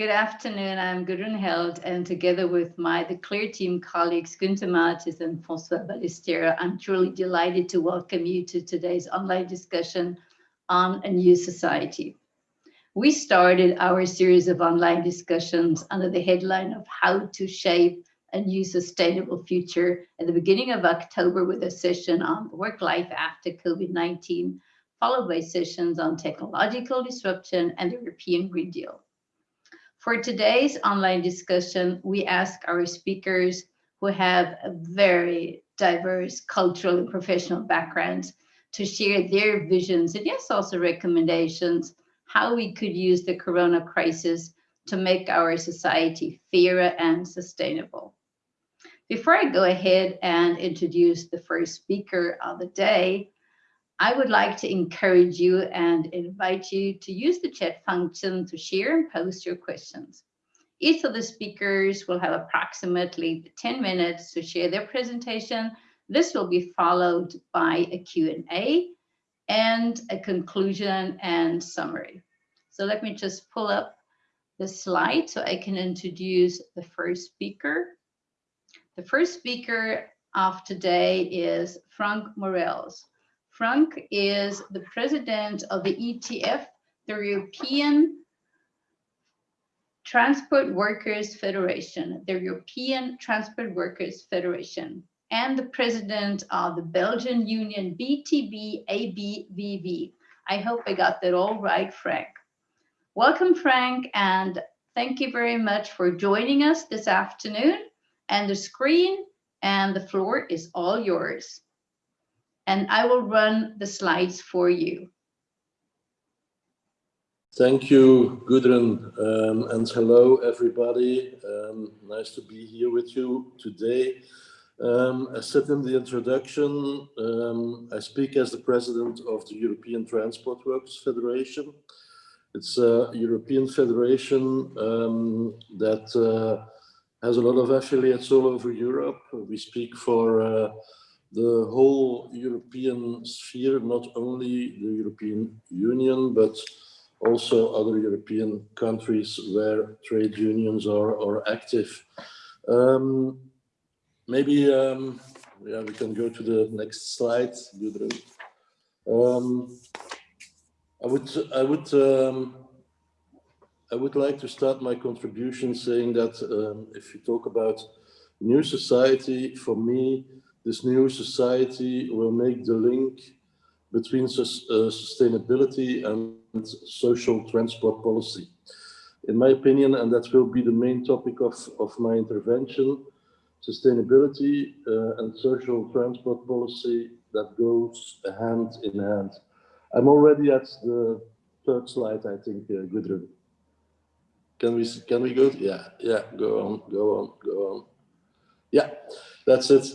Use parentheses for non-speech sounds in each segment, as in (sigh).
Good afternoon. I'm Gudrun Held, and together with my the CLEAR team colleagues Günther Mattis and François Ballesteros, I'm truly delighted to welcome you to today's online discussion on a new society. We started our series of online discussions under the headline of how to shape a new sustainable future at the beginning of October with a session on work life after COVID-19, followed by sessions on technological disruption and the European Green Deal. For today's online discussion, we ask our speakers who have a very diverse cultural and professional backgrounds to share their visions and yes, also recommendations, how we could use the Corona crisis to make our society fairer and sustainable. Before I go ahead and introduce the first speaker of the day, I would like to encourage you and invite you to use the chat function to share and post your questions. Each of the speakers will have approximately 10 minutes to share their presentation. This will be followed by a Q&A and a conclusion and summary. So let me just pull up the slide so I can introduce the first speaker. The first speaker of today is Frank Morels. Frank is the president of the ETF, the European Transport Workers Federation, the European Transport Workers Federation, and the president of the Belgian union BTB ABVV. I hope I got that all right, Frank. Welcome, Frank, and thank you very much for joining us this afternoon. And the screen and the floor is all yours and I will run the slides for you. Thank you, Gudrun, um, and hello, everybody. Um, nice to be here with you today. Um, as said in the introduction, um, I speak as the president of the European Transport Workers Federation. It's a European federation um, that uh, has a lot of affiliates all over Europe. We speak for uh, the whole European sphere, not only the European Union, but also other European countries where trade unions are, are active. Um, maybe um, yeah, we can go to the next slide, Gudrun. Um, I would, I would, um, I would like to start my contribution saying that um, if you talk about new society, for me, this new society will make the link between uh, sustainability and social transport policy. In my opinion, and that will be the main topic of, of my intervention, sustainability uh, and social transport policy that goes hand in hand. I'm already at the third slide, I think, uh, Gudrun. Can we, can we go? Yeah, yeah, go on, go on, go on. Yeah, that's it.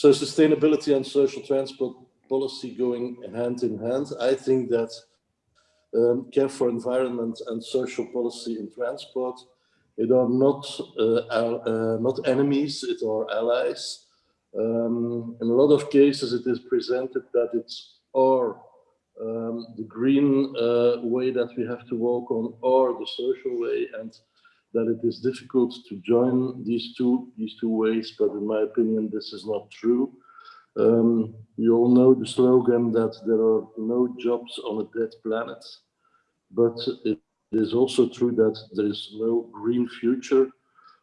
So sustainability and social transport policy going hand in hand. I think that um, care for environment and social policy in transport, it are not uh, uh, not enemies, it are allies. Um, in a lot of cases, it is presented that it's or um, the green uh, way that we have to walk on, or the social way, and that it is difficult to join these two these two ways, but in my opinion, this is not true. Um, you all know the slogan that there are no jobs on a dead planet, but it is also true that there is no green future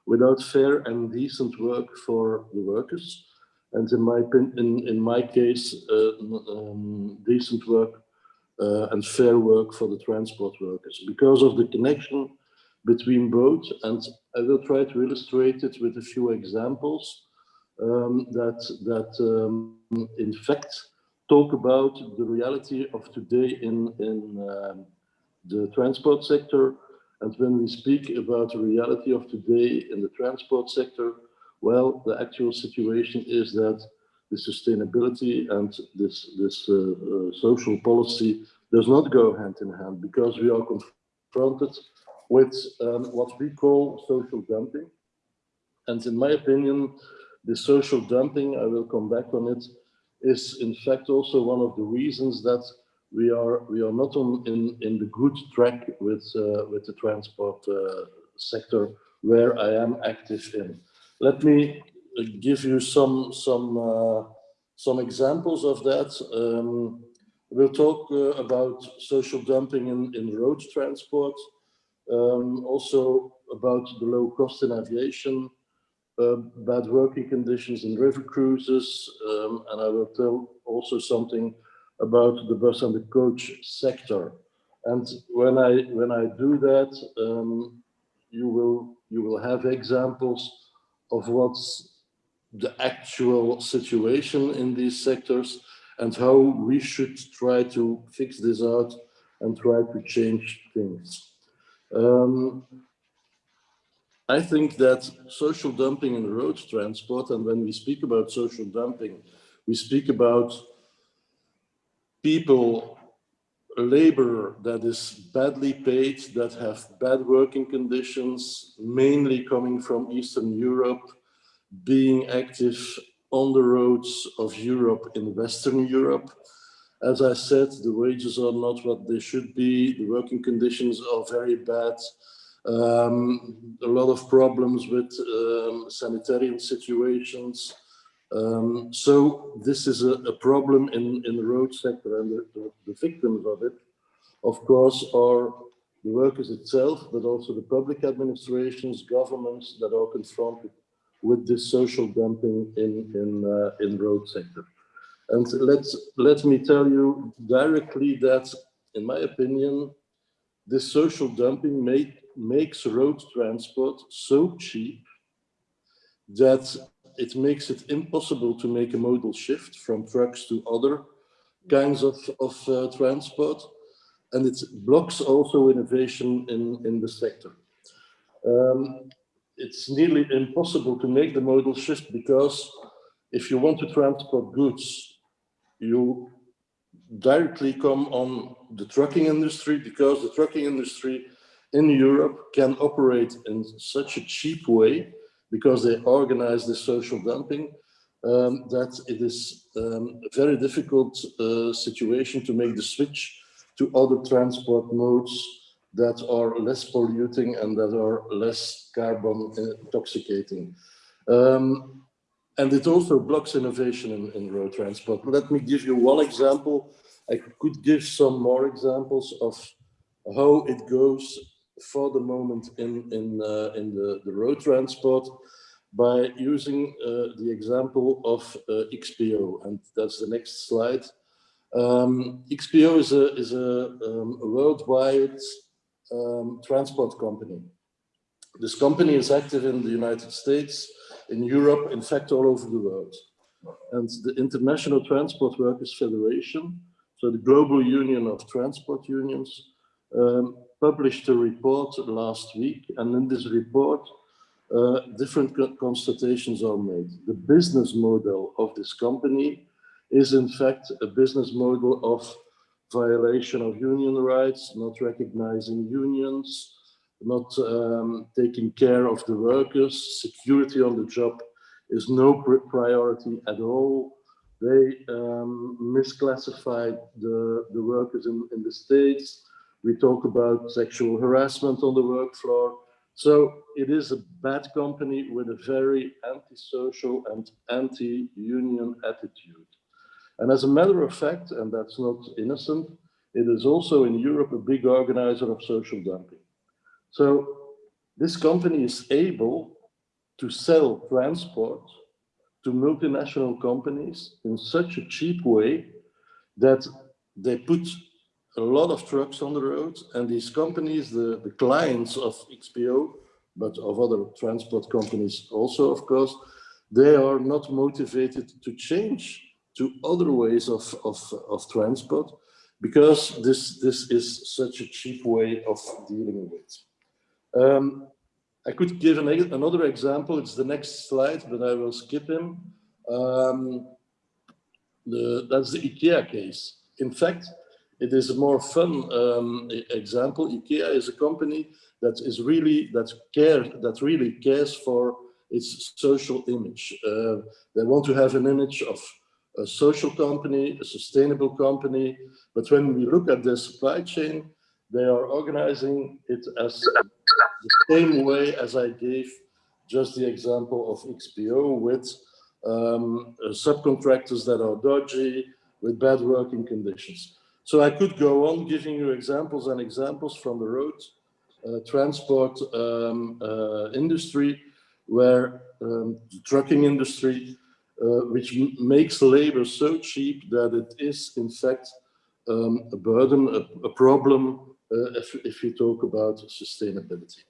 without fair and decent work for the workers. And in my in, in my case, uh, um, decent work uh, and fair work for the transport workers because of the connection between both. And I will try to illustrate it with a few examples um, that, that um, in fact talk about the reality of today in, in um, the transport sector. And when we speak about the reality of today in the transport sector, well, the actual situation is that the sustainability and this, this uh, uh, social policy does not go hand in hand because we are confronted with um, what we call social dumping. And in my opinion, the social dumping, I will come back on it, is in fact also one of the reasons that we are we are not on in in the good track with uh, with the transport uh, sector where I am active in. Let me give you some some uh, some examples of that. Um, we'll talk uh, about social dumping in, in road transport, um, also about the low cost in aviation, uh, bad working conditions in river cruises, um, and I will tell also something about the bus and the coach sector. And when I when I do that, um, you will you will have examples of what's the actual situation in these sectors and how we should try to fix this out and try to change things. Um, I think that social dumping in road transport, and when we speak about social dumping, we speak about people, labor that is badly paid, that have bad working conditions, mainly coming from Eastern Europe, being active on the roads of Europe in Western Europe. As I said, the wages are not what they should be. The working conditions are very bad. Um, a lot of problems with um, sanitarian situations. Um, so this is a, a, problem in, in the road sector and the, the, the victims of it, of course, are the workers itself, but also the public administrations, governments that are confronted with this social dumping in in uh, in road sector. And let's let me tell you directly that, in my opinion, this social dumping make, makes road transport so cheap that it makes it impossible to make a modal shift from trucks to other kinds of, of uh, transport. And it blocks also innovation in, in the sector. Um, it's nearly impossible to make the modal shift because if you want to transport goods, you directly come on the trucking industry because the trucking industry in Europe can operate in such a cheap way because they organize the social dumping um, that it is um, a very difficult uh, situation to make the switch to other transport modes that are less polluting and that are less carbon intoxicating. Um, and it also blocks innovation in, in road transport. Let me give you one example. I could give some more examples of how it goes for the moment in, in, uh, in the, the road transport by using uh, the example of uh, XPO. And that's the next slide. Um, XPO is a, is a, um, worldwide um, transport company. This company is active in the United States, in Europe, in fact, all over the world. And the International Transport Workers Federation, so the global union of transport unions, um, published a report last week. And in this report, uh, different constatations are made. The business model of this company is in fact a business model of violation of union rights, not recognizing unions, not um, taking care of the workers, security on the job is no priority at all. They um, misclassified the, the workers in, in the States. We talk about sexual harassment on the work floor. So it is a bad company with a very antisocial and anti-union attitude. And as a matter of fact, and that's not innocent, it is also in Europe a big organizer of social dumping. So this company is able to sell transport to multinational companies in such a cheap way that they put a lot of trucks on the road and these companies, the, the clients of XPO, but of other transport companies also, of course, they are not motivated to change to other ways of, of, of transport because this, this is such a cheap way of dealing with. Um, I could give an, another example. It's the next slide, but I will skip him. Um, the, that's the IKEA case. In fact, it is a more fun um, example. IKEA is a company that is really that care that really cares for its social image. Uh, they want to have an image of a social company, a sustainable company. But when we look at their supply chain, they are organizing it as the same way as I gave just the example of XPO with um, uh, subcontractors that are dodgy, with bad working conditions. So I could go on giving you examples and examples from the road uh, transport um, uh, industry, where um, the trucking industry, uh, which makes labor so cheap that it is in fact um, a burden, a, a problem if, if you talk about sustainability.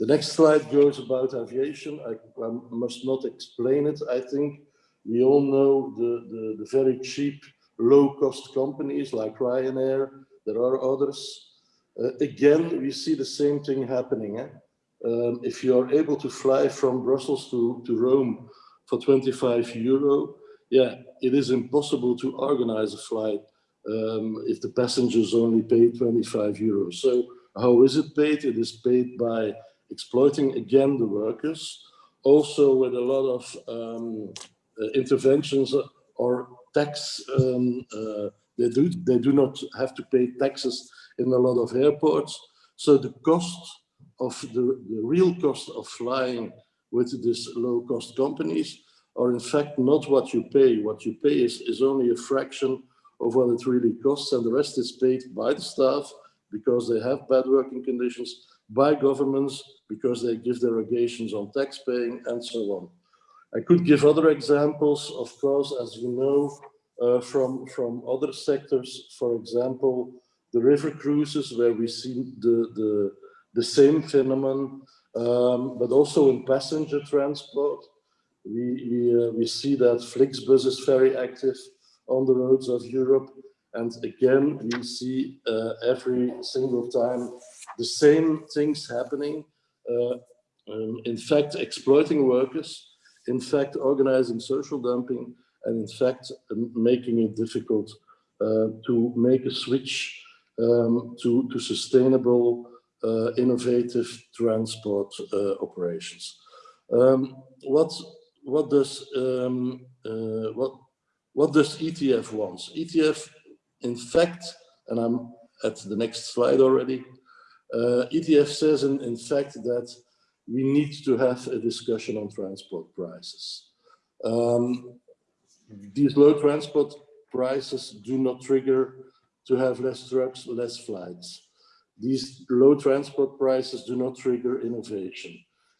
The next slide goes about aviation. I, I, must not explain it. I think we all know the, the, the very cheap, low-cost companies like Ryanair. There are others. Uh, again, we see the same thing happening. Eh? Um, if you are able to fly from Brussels to, to Rome for 25 euro, yeah, it is impossible to organize a flight um, if the passengers only pay 25 euros. So how is it paid? It is paid by exploiting again the workers, also with a lot of um, uh, interventions or tax. Um, uh, they do they do not have to pay taxes in a lot of airports. So the cost of the, the real cost of flying with these low cost companies are in fact not what you pay. What you pay is, is only a fraction of what it really costs and the rest is paid by the staff because they have bad working conditions, by governments because they give derogations on tax paying and so on. I could give other examples, of course, as you know, uh, from, from other sectors, for example, the river cruises where we see the, the, the same phenomenon, um, but also in passenger transport. We, we, uh, we see that Flixbus is very active on the roads of Europe. And again, we see uh, every single time the same things happening. Uh, um, in fact, exploiting workers, in fact, organizing social dumping, and in fact, um, making it difficult uh, to make a switch um, to, to sustainable, uh, innovative transport uh, operations. Um, what, what does um, uh, what what does ETF want? ETF, in fact, and I'm at the next slide already, uh, ETF says in, in fact that we need to have a discussion on transport prices. Um, these low transport prices do not trigger to have less trucks, less flights. These low transport prices do not trigger innovation.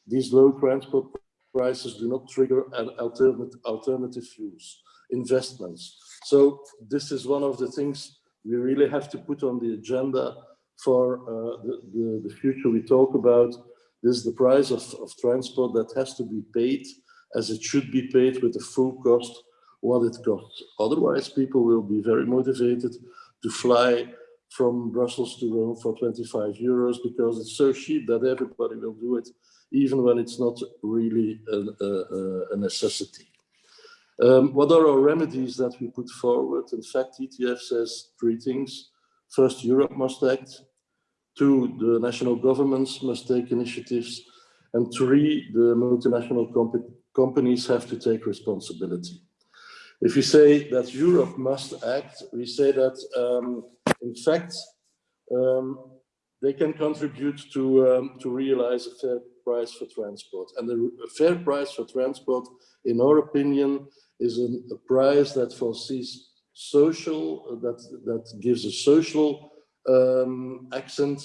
These low transport prices do not trigger alternative, alternative fuels investments. So this is one of the things we really have to put on the agenda for uh, the, the, the, future we talk about. This is the price of, of transport that has to be paid as it should be paid with the full cost what it costs. Otherwise, people will be very motivated to fly from Brussels to Rome for 25 euros because it's so cheap that everybody will do it, even when it's not really a, a, a necessity. Um, what are our remedies that we put forward? In fact, ETF says three things. First, Europe must act. Two, the national governments must take initiatives. And three, the multinational comp companies have to take responsibility. If you say that Europe must act, we say that, um, in fact, um, they can contribute to, um, to realize a fair price for transport. And a fair price for transport, in our opinion, is an, a price that foresees social, that, that gives a social um, accent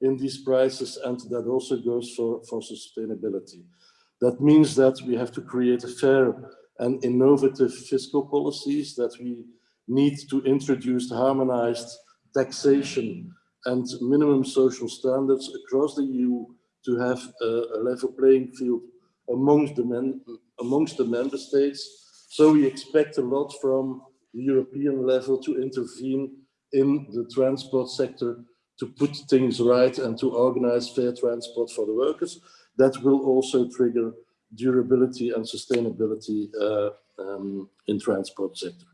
in these prices and that also goes for, for sustainability. That means that we have to create a fair and innovative fiscal policies, that we need to introduce harmonized taxation and minimum social standards across the EU to have a, a level playing field amongst the, men, amongst the member states so we expect a lot from the European level to intervene in the transport sector to put things right and to organize fair transport for the workers. That will also trigger durability and sustainability uh, um, in transport sector.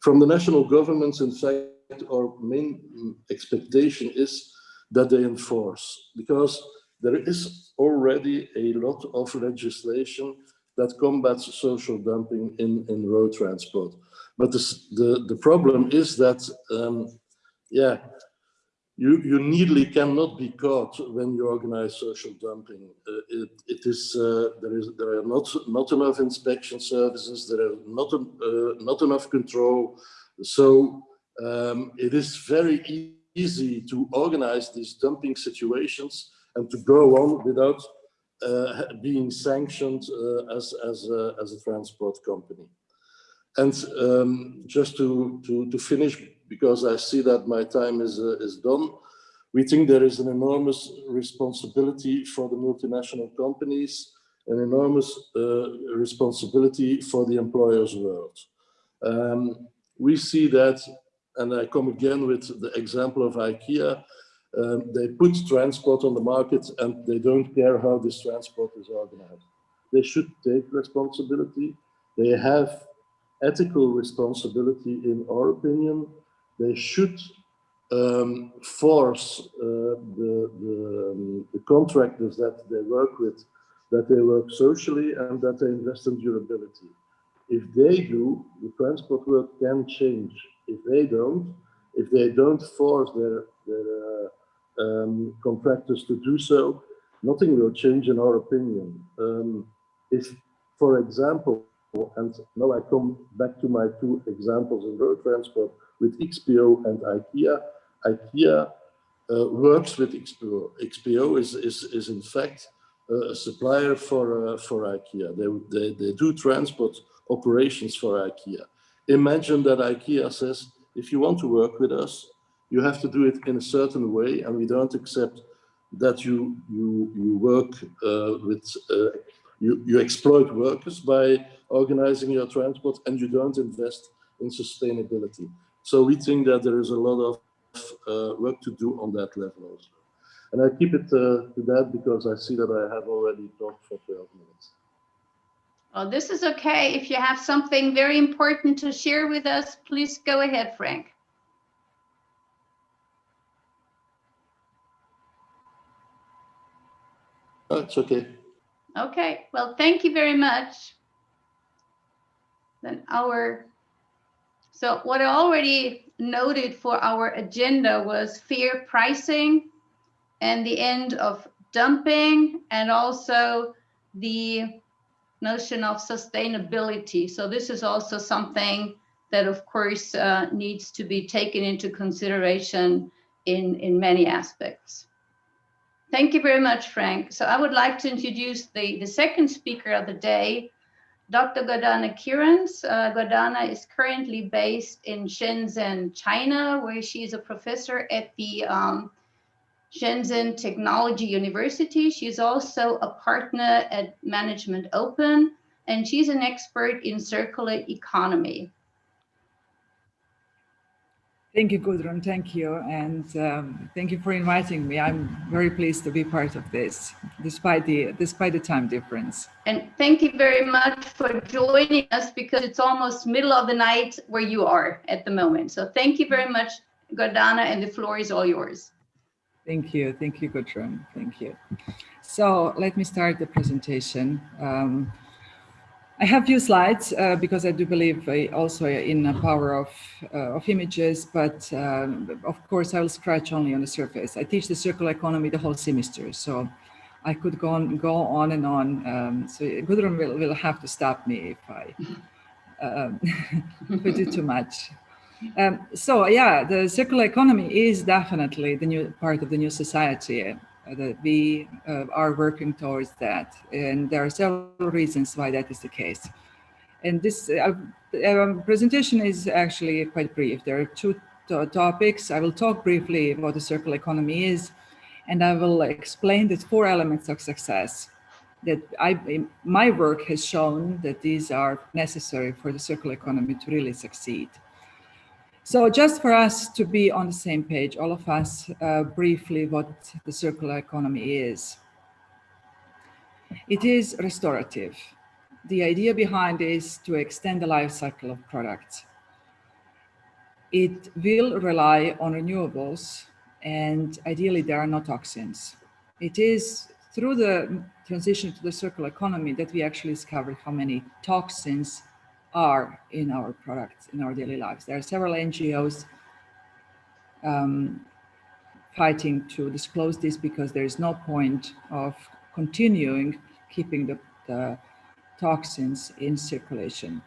From the national governments, in fact, our main expectation is that they enforce because there is already a lot of legislation that combats social dumping in, in road transport. But the, the, the problem is that, um, yeah, you, you nearly cannot be caught when you organize social dumping. Uh, it, it is, uh, there is, there are not, not enough inspection services, there are not, uh, not enough control. So um, it is very easy to organize these dumping situations and to go on without uh, being sanctioned uh, as, as, a, as a transport company. And um, just to, to, to finish because I see that my time is, uh, is done. We think there is an enormous responsibility for the multinational companies, an enormous uh, responsibility for the employers' world. Um, we see that, and I come again with the example of IKEA, um, they put transport on the market and they don't care how this transport is organized. They should take responsibility. They have ethical responsibility in our opinion they should um, force uh, the, the, um, the, contractors that they work with, that they work socially and that they invest in durability. If they do, the transport world can change. If they don't, if they don't force their, their uh, um, contractors to do so, nothing will change in our opinion. Um, if, for example, and now I come back to my two examples in road transport, with XPO and IKEA. IKEA uh, works with XPO. XPO is, is, is in fact uh, a supplier for, uh, for IKEA. They, they, they do transport operations for IKEA. Imagine that IKEA says, if you want to work with us, you have to do it in a certain way and we don't accept that you, you, you work uh, with, uh, you, you exploit workers by organizing your transport and you don't invest in sustainability. So we think that there is a lot of uh, work to do on that level also. And I keep it uh, to that because I see that I have already talked for 12 minutes. Well, this is okay. If you have something very important to share with us, please go ahead, Frank. It's okay. Okay, well, thank you very much. Then our so what I already noted for our agenda was fair pricing and the end of dumping and also the notion of sustainability. So this is also something that of course uh, needs to be taken into consideration in, in many aspects. Thank you very much, Frank. So I would like to introduce the, the second speaker of the day, Dr. Gordana Kierans. Uh, Gordana is currently based in Shenzhen, China, where she is a professor at the um, Shenzhen Technology University. She's also a partner at Management Open, and she's an expert in circular economy. Thank you, Gudrun. Thank you. And um, thank you for inviting me. I'm very pleased to be part of this, despite the, despite the time difference. And thank you very much for joining us because it's almost middle of the night where you are at the moment. So thank you very much, Gordana, and the floor is all yours. Thank you. Thank you, Gudrun. Thank you. So let me start the presentation. Um, I have few slides uh, because I do believe uh, also in the power of, uh, of images, but um, of course I will scratch only on the surface. I teach the circular economy the whole semester, so I could go on, go on and on. Um, so Gudrun will, will have to stop me if I, um, (laughs) if I do too much. Um, so yeah, the circular economy is definitely the new part of the new society. Uh, that we uh, are working towards that. And there are several reasons why that is the case. And this uh, um, presentation is actually quite brief. There are two topics. I will talk briefly about the circular economy is, and I will explain the four elements of success that I, my work has shown that these are necessary for the circular economy to really succeed. So just for us to be on the same page, all of us, uh, briefly what the circular economy is. It is restorative. The idea behind is to extend the life cycle of products. It will rely on renewables and ideally there are no toxins. It is through the transition to the circular economy that we actually discover how many toxins are in our products, in our daily lives. There are several NGOs um, fighting to disclose this because there is no point of continuing keeping the, the toxins in circulation.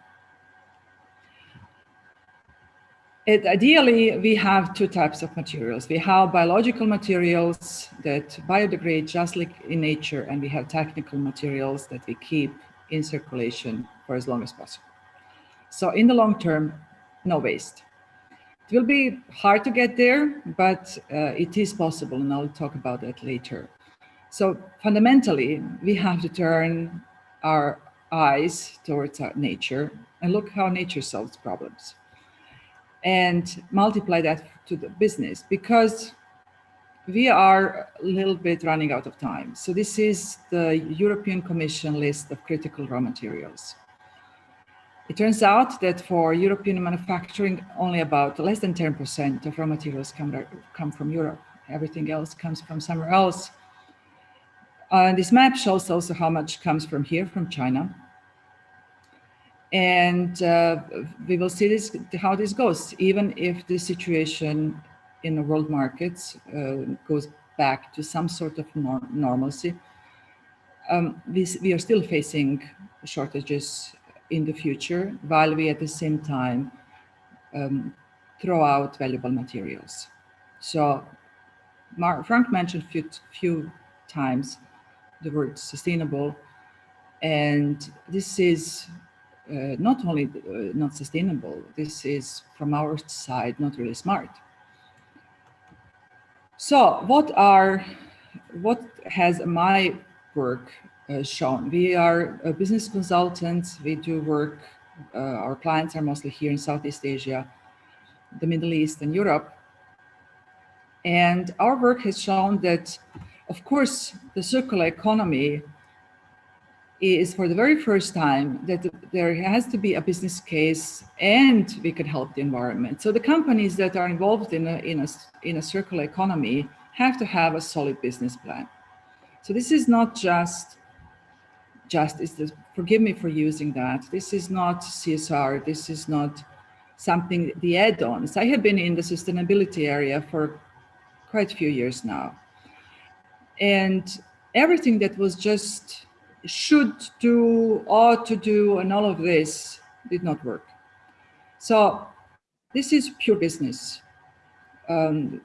It, ideally, we have two types of materials. We have biological materials that biodegrade just like in nature, and we have technical materials that we keep in circulation for as long as possible. So in the long term, no waste. It will be hard to get there, but uh, it is possible, and I'll talk about that later. So fundamentally, we have to turn our eyes towards our nature and look how nature solves problems and multiply that to the business because we are a little bit running out of time. So this is the European Commission list of critical raw materials. It turns out that for European manufacturing, only about less than 10% of raw materials come, come from Europe. Everything else comes from somewhere else. Uh, this map shows also how much comes from here, from China. And uh, we will see this, how this goes, even if the situation in the world markets uh, goes back to some sort of nor normalcy. Um, we, we are still facing shortages in the future, while we at the same time um, throw out valuable materials. So Mar Frank mentioned a few, few times the word sustainable, and this is uh, not only uh, not sustainable, this is from our side not really smart. So what are, what has my work shown? We are business consultants, we do work, uh, our clients are mostly here in Southeast Asia, the Middle East and Europe. And our work has shown that, of course, the circular economy is for the very first time that there has to be a business case and we could help the environment. So the companies that are involved in a, in a, in a circular economy have to have a solid business plan. So this is not just, just is forgive me for using that. This is not CSR. This is not something, the add-ons. I have been in the sustainability area for quite a few years now. And everything that was just should do, ought to do, and all of this did not work. So this is pure business. Um,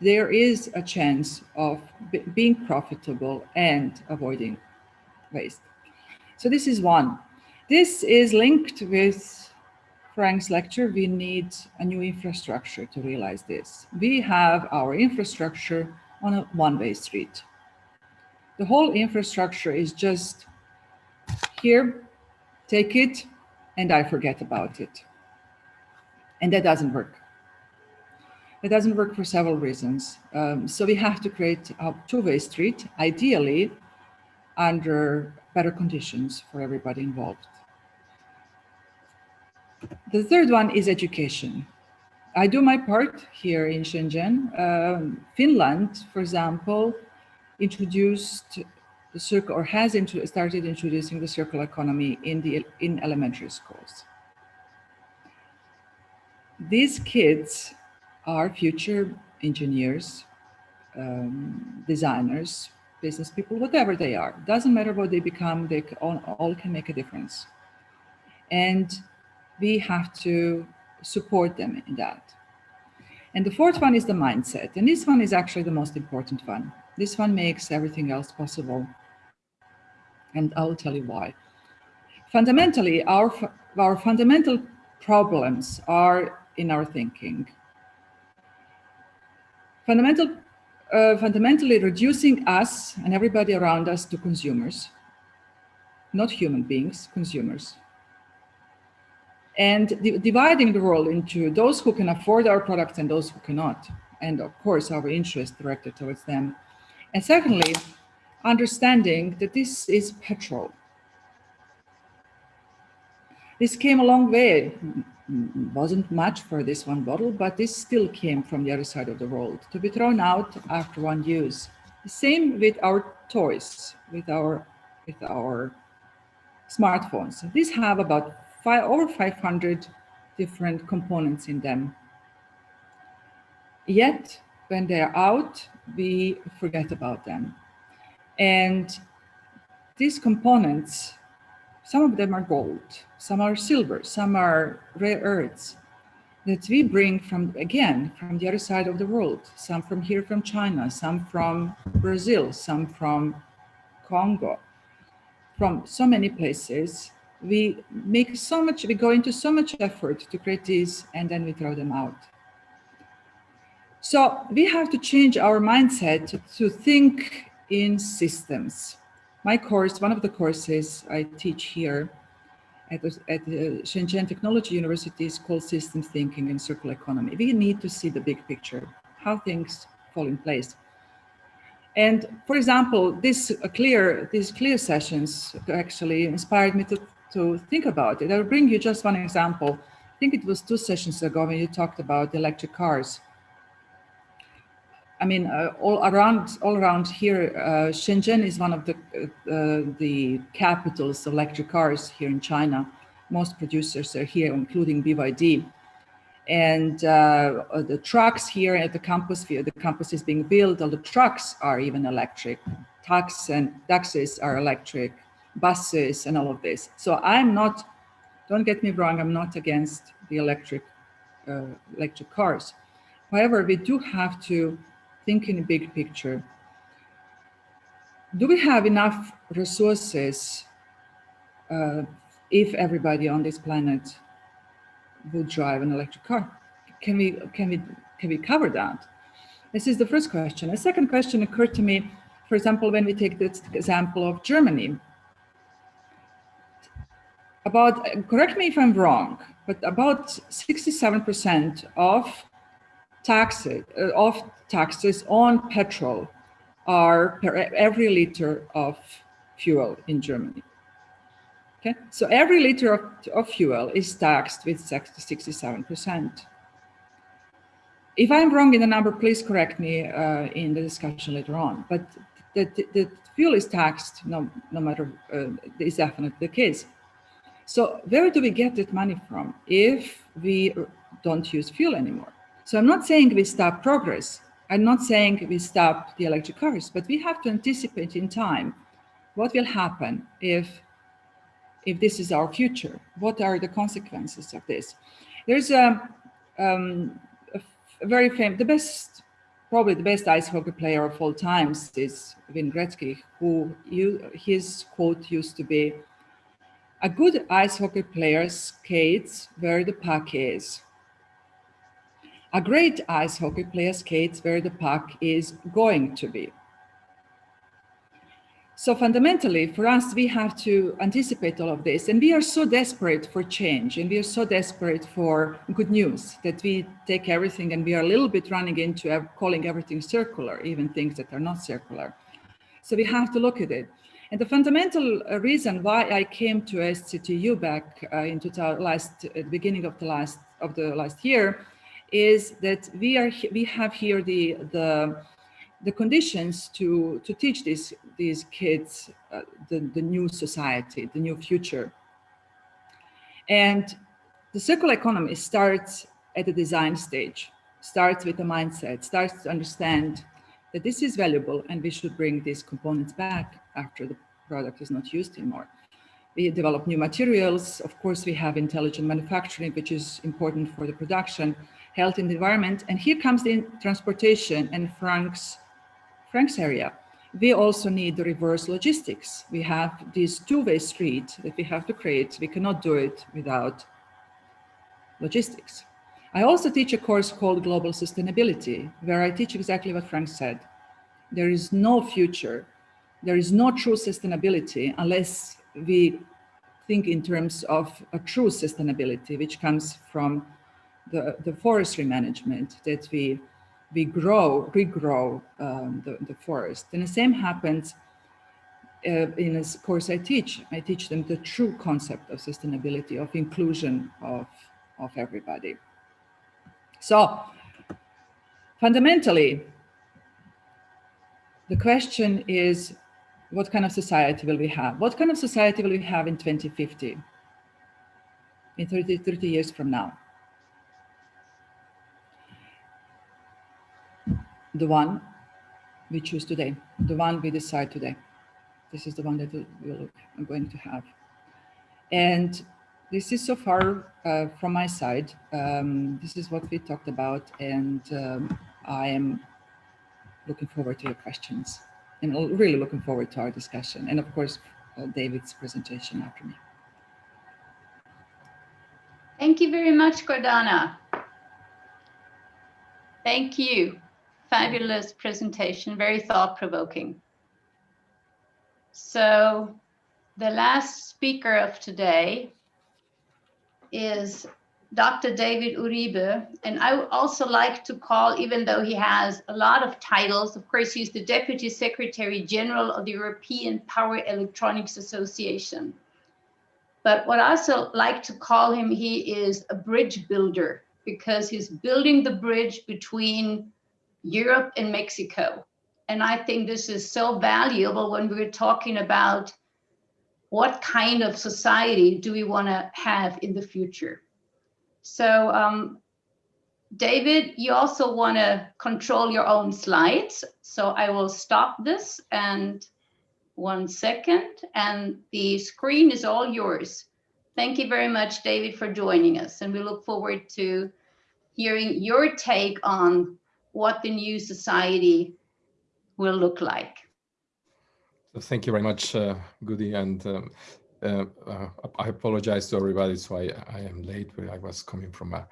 there is a chance of being profitable and avoiding waste. So this is one. This is linked with Frank's lecture. We need a new infrastructure to realize this. We have our infrastructure on a one-way street. The whole infrastructure is just here, take it, and I forget about it. And that doesn't work. It doesn't work for several reasons. Um, so we have to create a two-way street, ideally under better conditions for everybody involved. The third one is education. I do my part here in Shenzhen. Um, Finland, for example, introduced the circle or has into, started introducing the circular economy in the in elementary schools. These kids are future engineers, um, designers, business people, whatever they are. Doesn't matter what they become, they all, can make a difference. And we have to support them in that. And the fourth one is the mindset. And this one is actually the most important one. This one makes everything else possible. And I'll tell you why. Fundamentally, our, our fundamental problems are in our thinking. Fundamental, uh, fundamentally reducing us and everybody around us to consumers, not human beings, consumers. And dividing the world into those who can afford our products and those who cannot. And of course, our interest directed towards them and secondly, understanding that this is petrol. This came a long way. Wasn't much for this one bottle, but this still came from the other side of the world to be thrown out after one use. The same with our toys, with our, with our smartphones. These have about five, over 500 different components in them. Yet when they're out, we forget about them. And these components, some of them are gold, some are silver, some are rare earths that we bring from, again, from the other side of the world, some from here from China, some from Brazil, some from Congo, from so many places. We make so much, we go into so much effort to create these and then we throw them out. So we have to change our mindset to think in systems. My course, one of the courses I teach here at at the Shenzhen Technology University is called Systems Thinking and Circular Economy. We need to see the big picture, how things fall in place. And for example, this uh, clear, these clear sessions actually inspired me to, to think about it. I'll bring you just one example. I think it was two sessions ago when you talked about electric cars. I mean, uh, all around, all around here, uh, Shenzhen is one of the uh, the capitals of electric cars here in China. Most producers are here, including BYD. And uh, the trucks here at the campus, the campus is being built. All the trucks are even electric. Taxis and taxis are electric, buses, and all of this. So I'm not. Don't get me wrong. I'm not against the electric uh, electric cars. However, we do have to think in a big picture. Do we have enough resources uh, if everybody on this planet would drive an electric car? Can we, can, we, can we cover that? This is the first question. A second question occurred to me, for example, when we take this example of Germany. About, correct me if I'm wrong, but about 67% of taxes, uh, of taxes on petrol are per every liter of fuel in Germany. Okay, so every liter of, of fuel is taxed with 67%. If I'm wrong in the number, please correct me uh, in the discussion later on. But the, the, the fuel is taxed no, no matter, uh, is definitely the case. So where do we get that money from if we don't use fuel anymore? So I'm not saying we stop progress. I'm not saying we stop the electric cars, but we have to anticipate in time what will happen if, if this is our future. What are the consequences of this? There's a, um, a very famous, the best, probably the best ice hockey player of all times is Wayne Gretzky, who you, his quote used to be, a good ice hockey player skates where the puck is. A great ice hockey player skates where the puck is going to be. So fundamentally, for us, we have to anticipate all of this. And we are so desperate for change and we are so desperate for good news that we take everything and we are a little bit running into calling everything circular, even things that are not circular. So we have to look at it. And the fundamental uh, reason why I came to SZTU back uh, the last, at the beginning of the last of the last year is that we are we have here the the the conditions to to teach these these kids uh, the the new society, the new future. And the circular economy starts at the design stage, starts with the mindset, starts to understand that this is valuable and we should bring these components back after the product is not used anymore. We develop new materials. Of course, we have intelligent manufacturing, which is important for the production health and environment. And here comes the transportation and Frank's, Frank's area. We also need the reverse logistics. We have this two-way street that we have to create. We cannot do it without logistics. I also teach a course called Global Sustainability, where I teach exactly what Frank said. There is no future, there is no true sustainability unless we think in terms of a true sustainability, which comes from the, the forestry management that we we grow, regrow um, the, the forest. And the same happens uh, in a course I teach. I teach them the true concept of sustainability, of inclusion of, of everybody. So fundamentally, the question is, what kind of society will we have? What kind of society will we have in 2050, in 30, 30 years from now? The one we choose today, the one we decide today. This is the one that we're going to have. And this is so far uh, from my side. Um, this is what we talked about, and um, I am looking forward to your questions and really looking forward to our discussion. And of course, uh, David's presentation after me. Thank you very much, Gordana. Thank you. Fabulous presentation, very thought-provoking. So the last speaker of today is Dr. David Uribe. And I would also like to call, even though he has a lot of titles, of course, he's the Deputy Secretary General of the European Power Electronics Association. But what I also like to call him, he is a bridge builder because he's building the bridge between Europe and Mexico. And I think this is so valuable when we're talking about what kind of society do we want to have in the future. So um, David, you also want to control your own slides. So I will stop this and one second and the screen is all yours. Thank you very much, David, for joining us. And we look forward to hearing your take on what the new society will look like. Thank you very much, uh, Goody. And um, uh, uh, I apologize to everybody. So I, I am late, but I was coming from a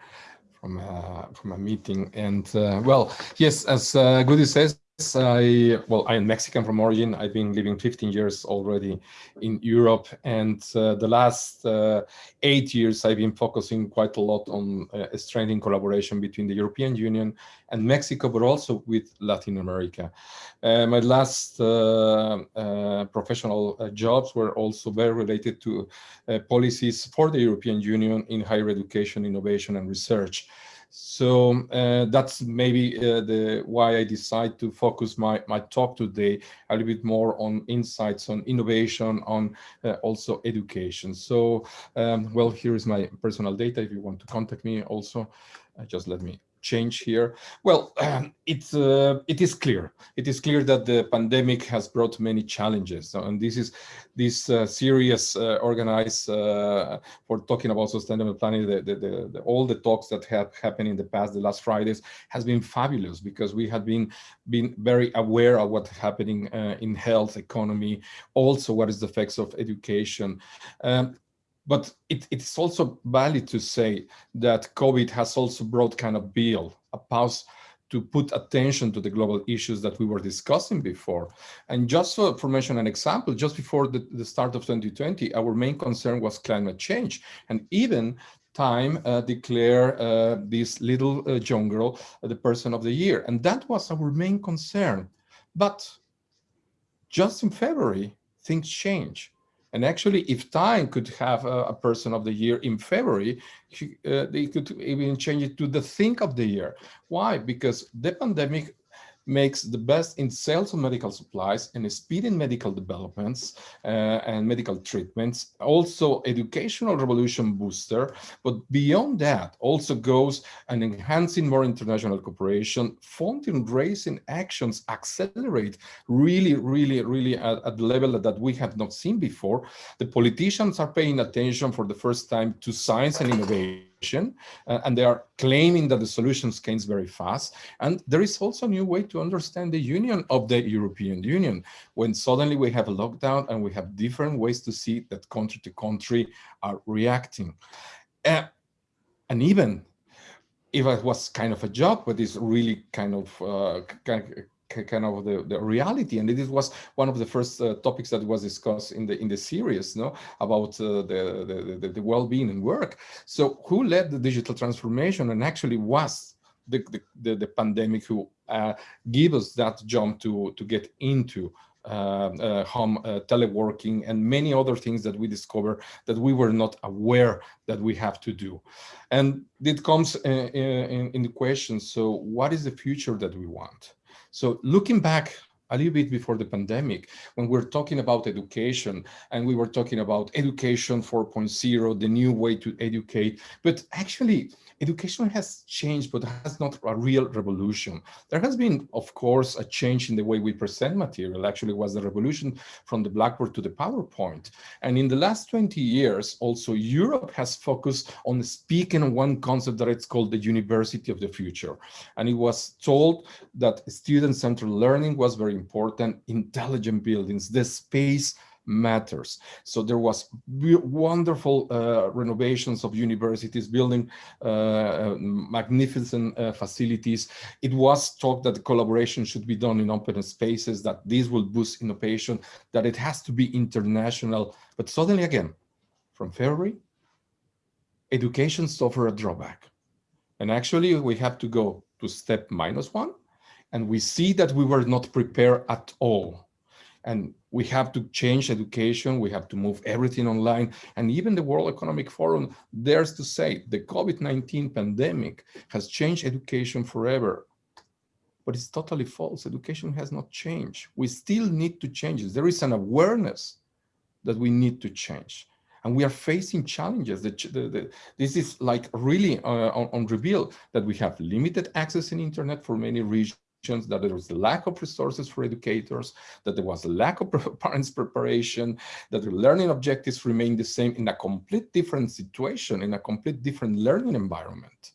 from a, from a meeting. And uh, well, yes, as uh, Goody says, I, well, I am Mexican from origin. I've been living 15 years already in Europe. And uh, the last uh, eight years, I've been focusing quite a lot on uh, strengthening collaboration between the European Union and Mexico, but also with Latin America. Uh, my last uh, uh, professional jobs were also very related to policies for the European Union in higher education, innovation, and research. So uh, that's maybe uh, the why I decide to focus my, my talk today a little bit more on insights on innovation, on uh, also education. So, um, well, here is my personal data. If you want to contact me also, uh, just let me change here? Well, um, (clears throat) it's uh, it is clear. It is clear that the pandemic has brought many challenges, and this is this uh, series uh, organized uh, for talking about sustainable planning. The, the, the, all the talks that have happened in the past, the last Fridays, has been fabulous because we have been been very aware of what's happening uh, in health, economy, also what is the effects of education. Um, but it, it's also valid to say that COVID has also brought kind of bill, a pause to put attention to the global issues that we were discussing before. And just for, for mention an example, just before the, the start of 2020, our main concern was climate change. And even Time uh, uh, this little uh, young girl uh, the person of the year. And that was our main concern. But just in February, things change. And actually, if Time could have a, a person of the year in February, uh, they could even change it to the think of the year. Why? Because the pandemic makes the best in sales of medical supplies and speed in medical developments uh, and medical treatments, also educational revolution booster, but beyond that also goes and enhancing more international cooperation, funding raising actions accelerate really, really, really at, at the level that we have not seen before. The politicians are paying attention for the first time to science and innovation uh, and they are claiming that the solutions came very fast. And there is also a new way to understand the union of the European Union when suddenly we have a lockdown and we have different ways to see that country to country are reacting. Uh, and even if it was kind of a joke, but it's really kind of uh, kind of the, the reality and this was one of the first uh, topics that was discussed in the in the series no about uh, the, the, the well-being and work so who led the digital transformation and actually was the the, the, the pandemic who uh, gave us that jump to to get into uh, uh, home uh, teleworking and many other things that we discover that we were not aware that we have to do. And it comes in, in, in the question, so what is the future that we want? So looking back a little bit before the pandemic, when we're talking about education and we were talking about education 4.0, the new way to educate, but actually education has changed, but has not a real revolution. There has been, of course, a change in the way we present material. Actually, was the revolution from the Blackboard to the PowerPoint. And in the last 20 years, also Europe has focused on speaking on one concept that it's called the university of the future. And it was told that student-centered learning was very important, intelligent buildings, the space matters. So there was wonderful uh, renovations of universities, building uh, uh, magnificent uh, facilities. It was talked that the collaboration should be done in open spaces, that this will boost innovation, that it has to be international. But suddenly again, from February, education suffered a drawback. And actually we have to go to step minus one, and we see that we were not prepared at all and we have to change education. We have to move everything online. And even the World Economic Forum dares to say the COVID-19 pandemic has changed education forever. But it's totally false. Education has not changed. We still need to change it. There is an awareness that we need to change. And we are facing challenges. The, the, the, this is like really uh, on, on reveal that we have limited access in internet for many regions that there was a lack of resources for educators, that there was a lack of (laughs) parents' preparation, that the learning objectives remain the same in a complete different situation, in a complete different learning environment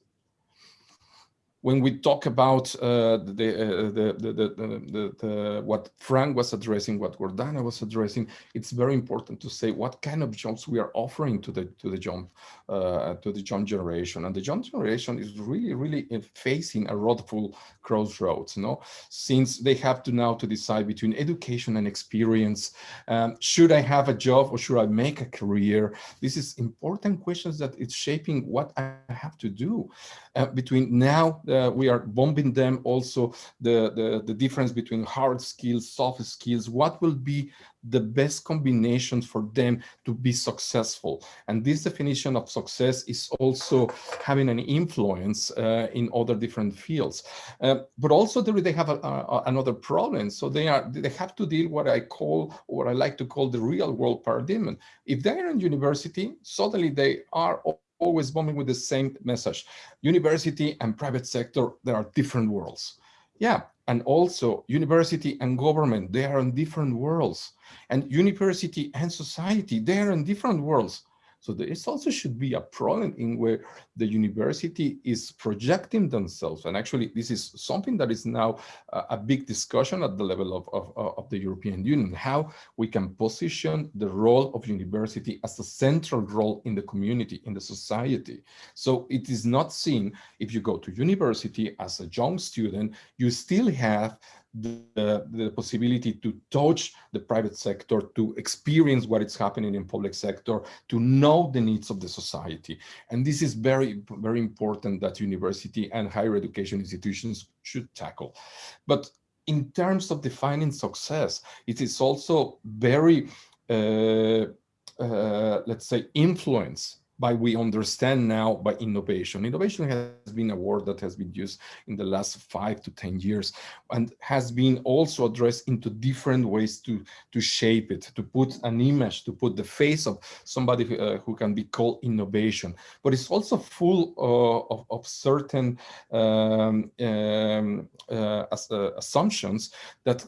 when we talk about uh, the, uh, the, the, the, the, what Frank was addressing, what Gordana was addressing, it's very important to say what kind of jobs we are offering to the to the young uh, to the young generation, and the young generation is really really facing a roadful crossroads. You know, since they have to now to decide between education and experience, um, should I have a job or should I make a career? This is important questions that it's shaping what I have to do uh, between now uh, we are bombing them also the, the, the difference between hard skills, soft skills, what will be the best combinations for them to be successful. And this definition of success is also having an influence uh, in other different fields. Uh, but also they have a, a, another problem. So they are they have to deal what I call, what I like to call the real world paradigm. If they're in university, suddenly they are always bombing with the same message. University and private sector, there are different worlds. Yeah, and also university and government, they are in different worlds. And university and society, they are in different worlds. So this also should be a problem in where the university is projecting themselves. And actually, this is something that is now a, a big discussion at the level of, of, of, the European Union, how we can position the role of university as a central role in the community, in the society. So it is not seen, if you go to university as a young student, you still have the, the possibility to touch the private sector, to experience what is happening in public sector, to know the needs of the society. And this is very, very important that university and higher education institutions should tackle. But in terms of defining success, it is also very, uh, uh, let's say, influence by we understand now by innovation. Innovation has been a word that has been used in the last five to 10 years and has been also addressed into different ways to, to shape it, to put an image, to put the face of somebody who, uh, who can be called innovation. But it's also full uh, of, of certain um, um, uh, uh assumptions that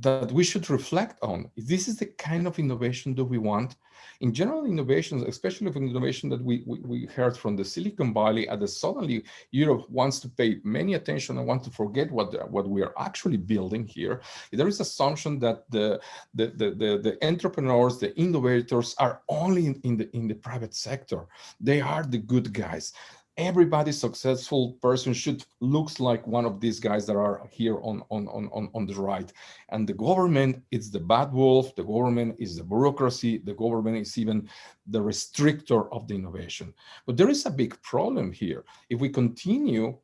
that we should reflect on. This is the kind of innovation that we want. In general innovations, especially for innovation that we, we, we heard from the Silicon Valley, and suddenly Europe wants to pay many attention and want to forget what, what we are actually building here. There is assumption that the, the, the, the, the entrepreneurs, the innovators are only in, in, the, in the private sector. They are the good guys everybody successful person should looks like one of these guys that are here on, on, on, on the right. And the government is the bad wolf, the government is the bureaucracy, the government is even the restrictor of the innovation. But there is a big problem here. If we continue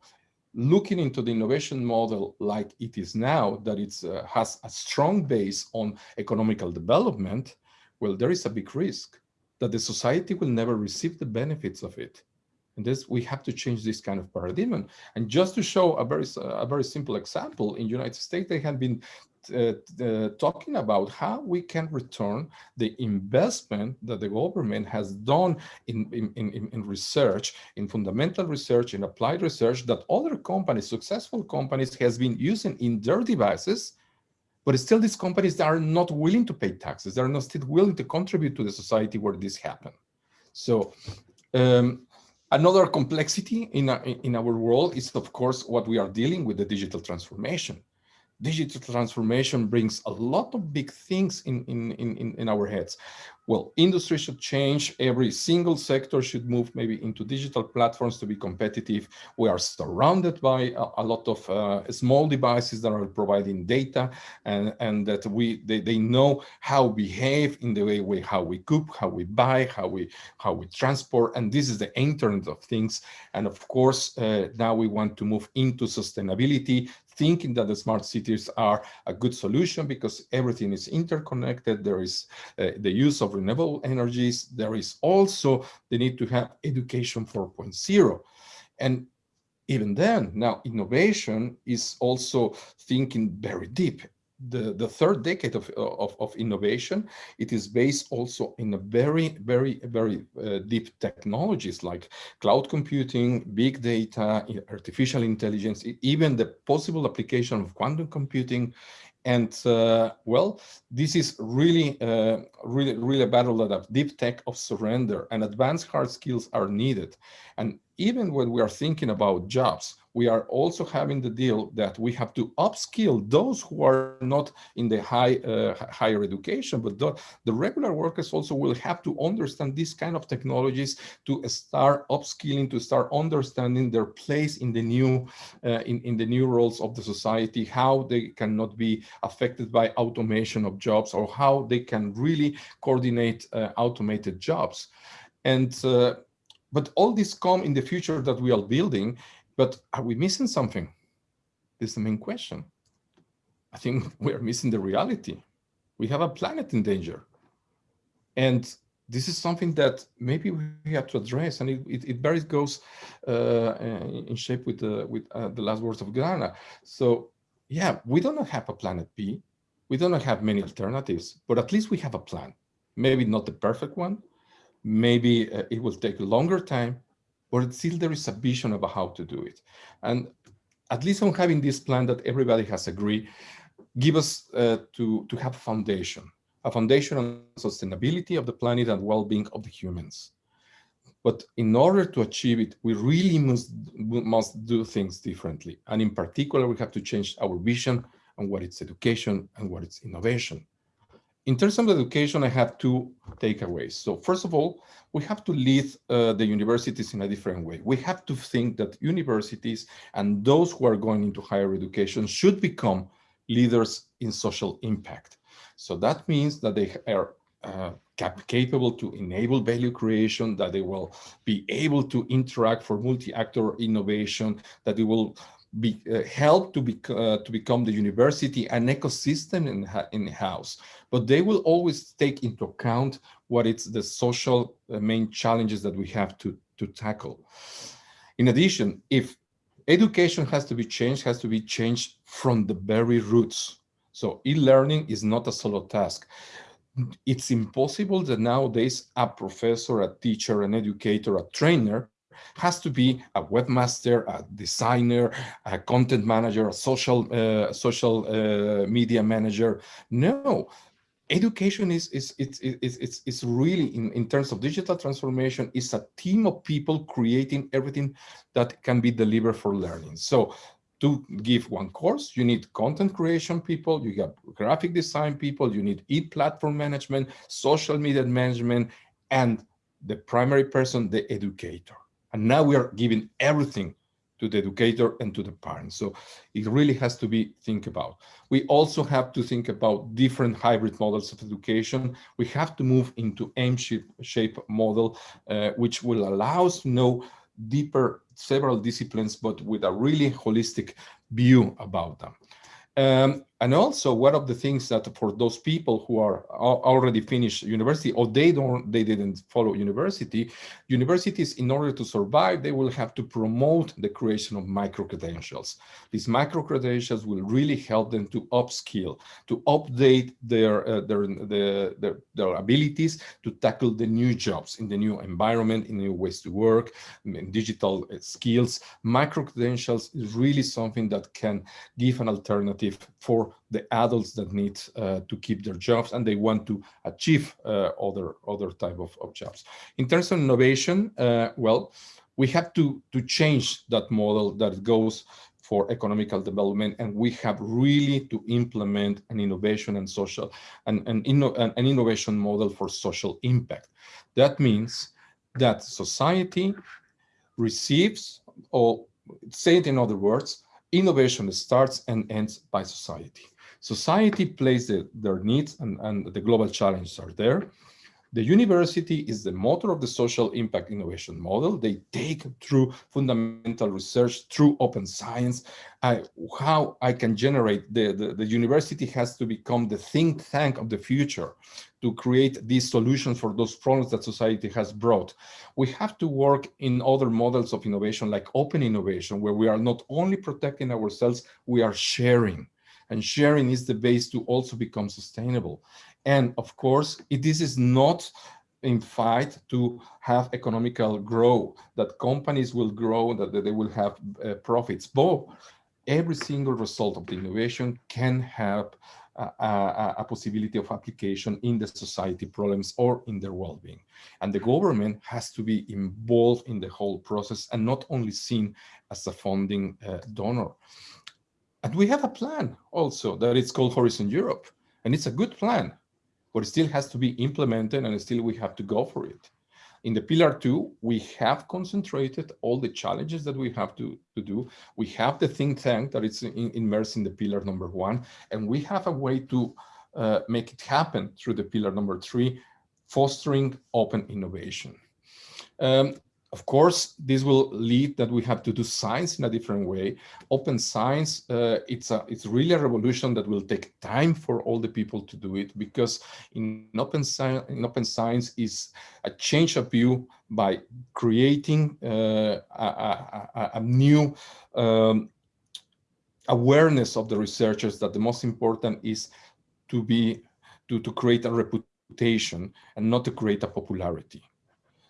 looking into the innovation model like it is now, that it uh, has a strong base on economical development, well, there is a big risk that the society will never receive the benefits of it. And this, we have to change this kind of paradigm. And just to show a very, a very simple example, in United States, they have been uh, uh, talking about how we can return the investment that the government has done in, in, in, in research, in fundamental research, in applied research that other companies, successful companies has been using in their devices, but still these companies are not willing to pay taxes. They're not still willing to contribute to the society where this happened. So um, another complexity in, our, in our world is, of course, what we are dealing with the digital transformation digital transformation brings a lot of big things in, in, in, in our heads. Well, industry should change. Every single sector should move maybe into digital platforms to be competitive. We are surrounded by a, a lot of uh, small devices that are providing data and, and that we they, they know how we behave in the way we how we cook, how we buy, how we how we transport. And this is the internet of things. And of course, uh, now we want to move into sustainability thinking that the smart cities are a good solution because everything is interconnected. There is uh, the use of renewable energies. There is also the need to have education 4.0. And even then, now innovation is also thinking very deep the, the third decade of, of, of, innovation, it is based also in a very, very, very uh, deep technologies like cloud computing, big data, artificial intelligence, even the possible application of quantum computing. And uh, well, this is really, uh, really, really a battle that of deep tech of surrender and advanced hard skills are needed. And even when we are thinking about jobs, we are also having the deal that we have to upskill those who are not in the high uh, higher education, but the, the, regular workers also will have to understand these kind of technologies to start upskilling, to start understanding their place in the new uh, in, in the new roles of the society, how they cannot be affected by automation of jobs or how they can really coordinate uh, automated jobs. And uh, but all this come in the future that we are building, but are we missing something? This is the main question. I think (laughs) we are missing the reality. We have a planet in danger. And this is something that maybe we have to address, and it, it, it very goes uh, in shape with the with uh, the last words of Gordana. So, yeah, we don't have a planet B. We don't have many alternatives, but at least we have a plan. Maybe not the perfect one, maybe uh, it will take longer time, but still there is a vision about how to do it. And at least on having this plan that everybody has agreed, give us uh, to, to have a foundation, a foundation on sustainability of the planet and well-being of the humans. But in order to achieve it, we really must, must do things differently. And in particular, we have to change our vision on it's education and what it's innovation. In terms of education, I have two takeaways. So first of all, we have to lead uh, the universities in a different way. We have to think that universities and those who are going into higher education should become leaders in social impact. So that means that they are uh, cap capable to enable value creation, that they will be able to interact for multi-actor innovation, that they will be, uh, help to, be, uh, to become the university an ecosystem in, in house, but they will always take into account what it's the social uh, main challenges that we have to, to tackle. In addition, if education has to be changed, has to be changed from the very roots. So e-learning is not a solo task. It's impossible that nowadays a professor, a teacher, an educator, a trainer has to be a webmaster, a designer, a content manager, a social uh, social uh, media manager. No, education is is it's it's it's, really in in terms of digital transformation is a team of people creating everything that can be delivered for learning. So to give one course, you need content creation people, you have graphic design people, you need e-platform management, social media management, and the primary person, the educator. And now we are giving everything to the educator and to the parents. So it really has to be think about. We also have to think about different hybrid models of education. We have to move into M-shape model, uh, which will allow us to know deeper several disciplines, but with a really holistic view about them. Um, and also one of the things that for those people who are already finished university or they don't they didn't follow university universities in order to survive they will have to promote the creation of micro credentials these micro credentials will really help them to upskill to update their uh, their, the, their their abilities to tackle the new jobs in the new environment in new ways to work digital uh, skills. Micro credentials is really something that can give an alternative for the adults that need uh, to keep their jobs and they want to achieve uh, other other type of, of jobs. In terms of innovation, uh, well, we have to to change that model that goes for economical development and we have really to implement an innovation and social and an, inno, an innovation model for social impact. That means that society receives or say it in other words, innovation starts and ends by society. Society plays the, their needs and, and the global challenges are there. The university is the motor of the social impact innovation model. They take through fundamental research, through open science, how I can generate, the, the, the university has to become the think tank of the future to create these solutions for those problems that society has brought. We have to work in other models of innovation like open innovation, where we are not only protecting ourselves, we are sharing. And sharing is the base to also become sustainable. And of course, this is not in fight to have economical growth, that companies will grow, that, that they will have uh, profits. But every single result of the innovation can have a, a, possibility of application in the society problems or in their well-being. And the government has to be involved in the whole process and not only seen as a funding uh, donor. And we have a plan also that it's called Horizon Europe. And it's a good plan, but it still has to be implemented and still we have to go for it. In the pillar two, we have concentrated all the challenges that we have to, to do. We have the think tank that is in, immersed in the pillar number one, and we have a way to uh, make it happen through the pillar number three, fostering open innovation. Um, of course, this will lead that we have to do science in a different way. Open science, uh, it's a it's really a revolution that will take time for all the people to do it because in open science, in open science is a change of view by creating uh, a, a, a, new um, awareness of the researchers that the most important is to be to, to create a reputation and not to create a popularity.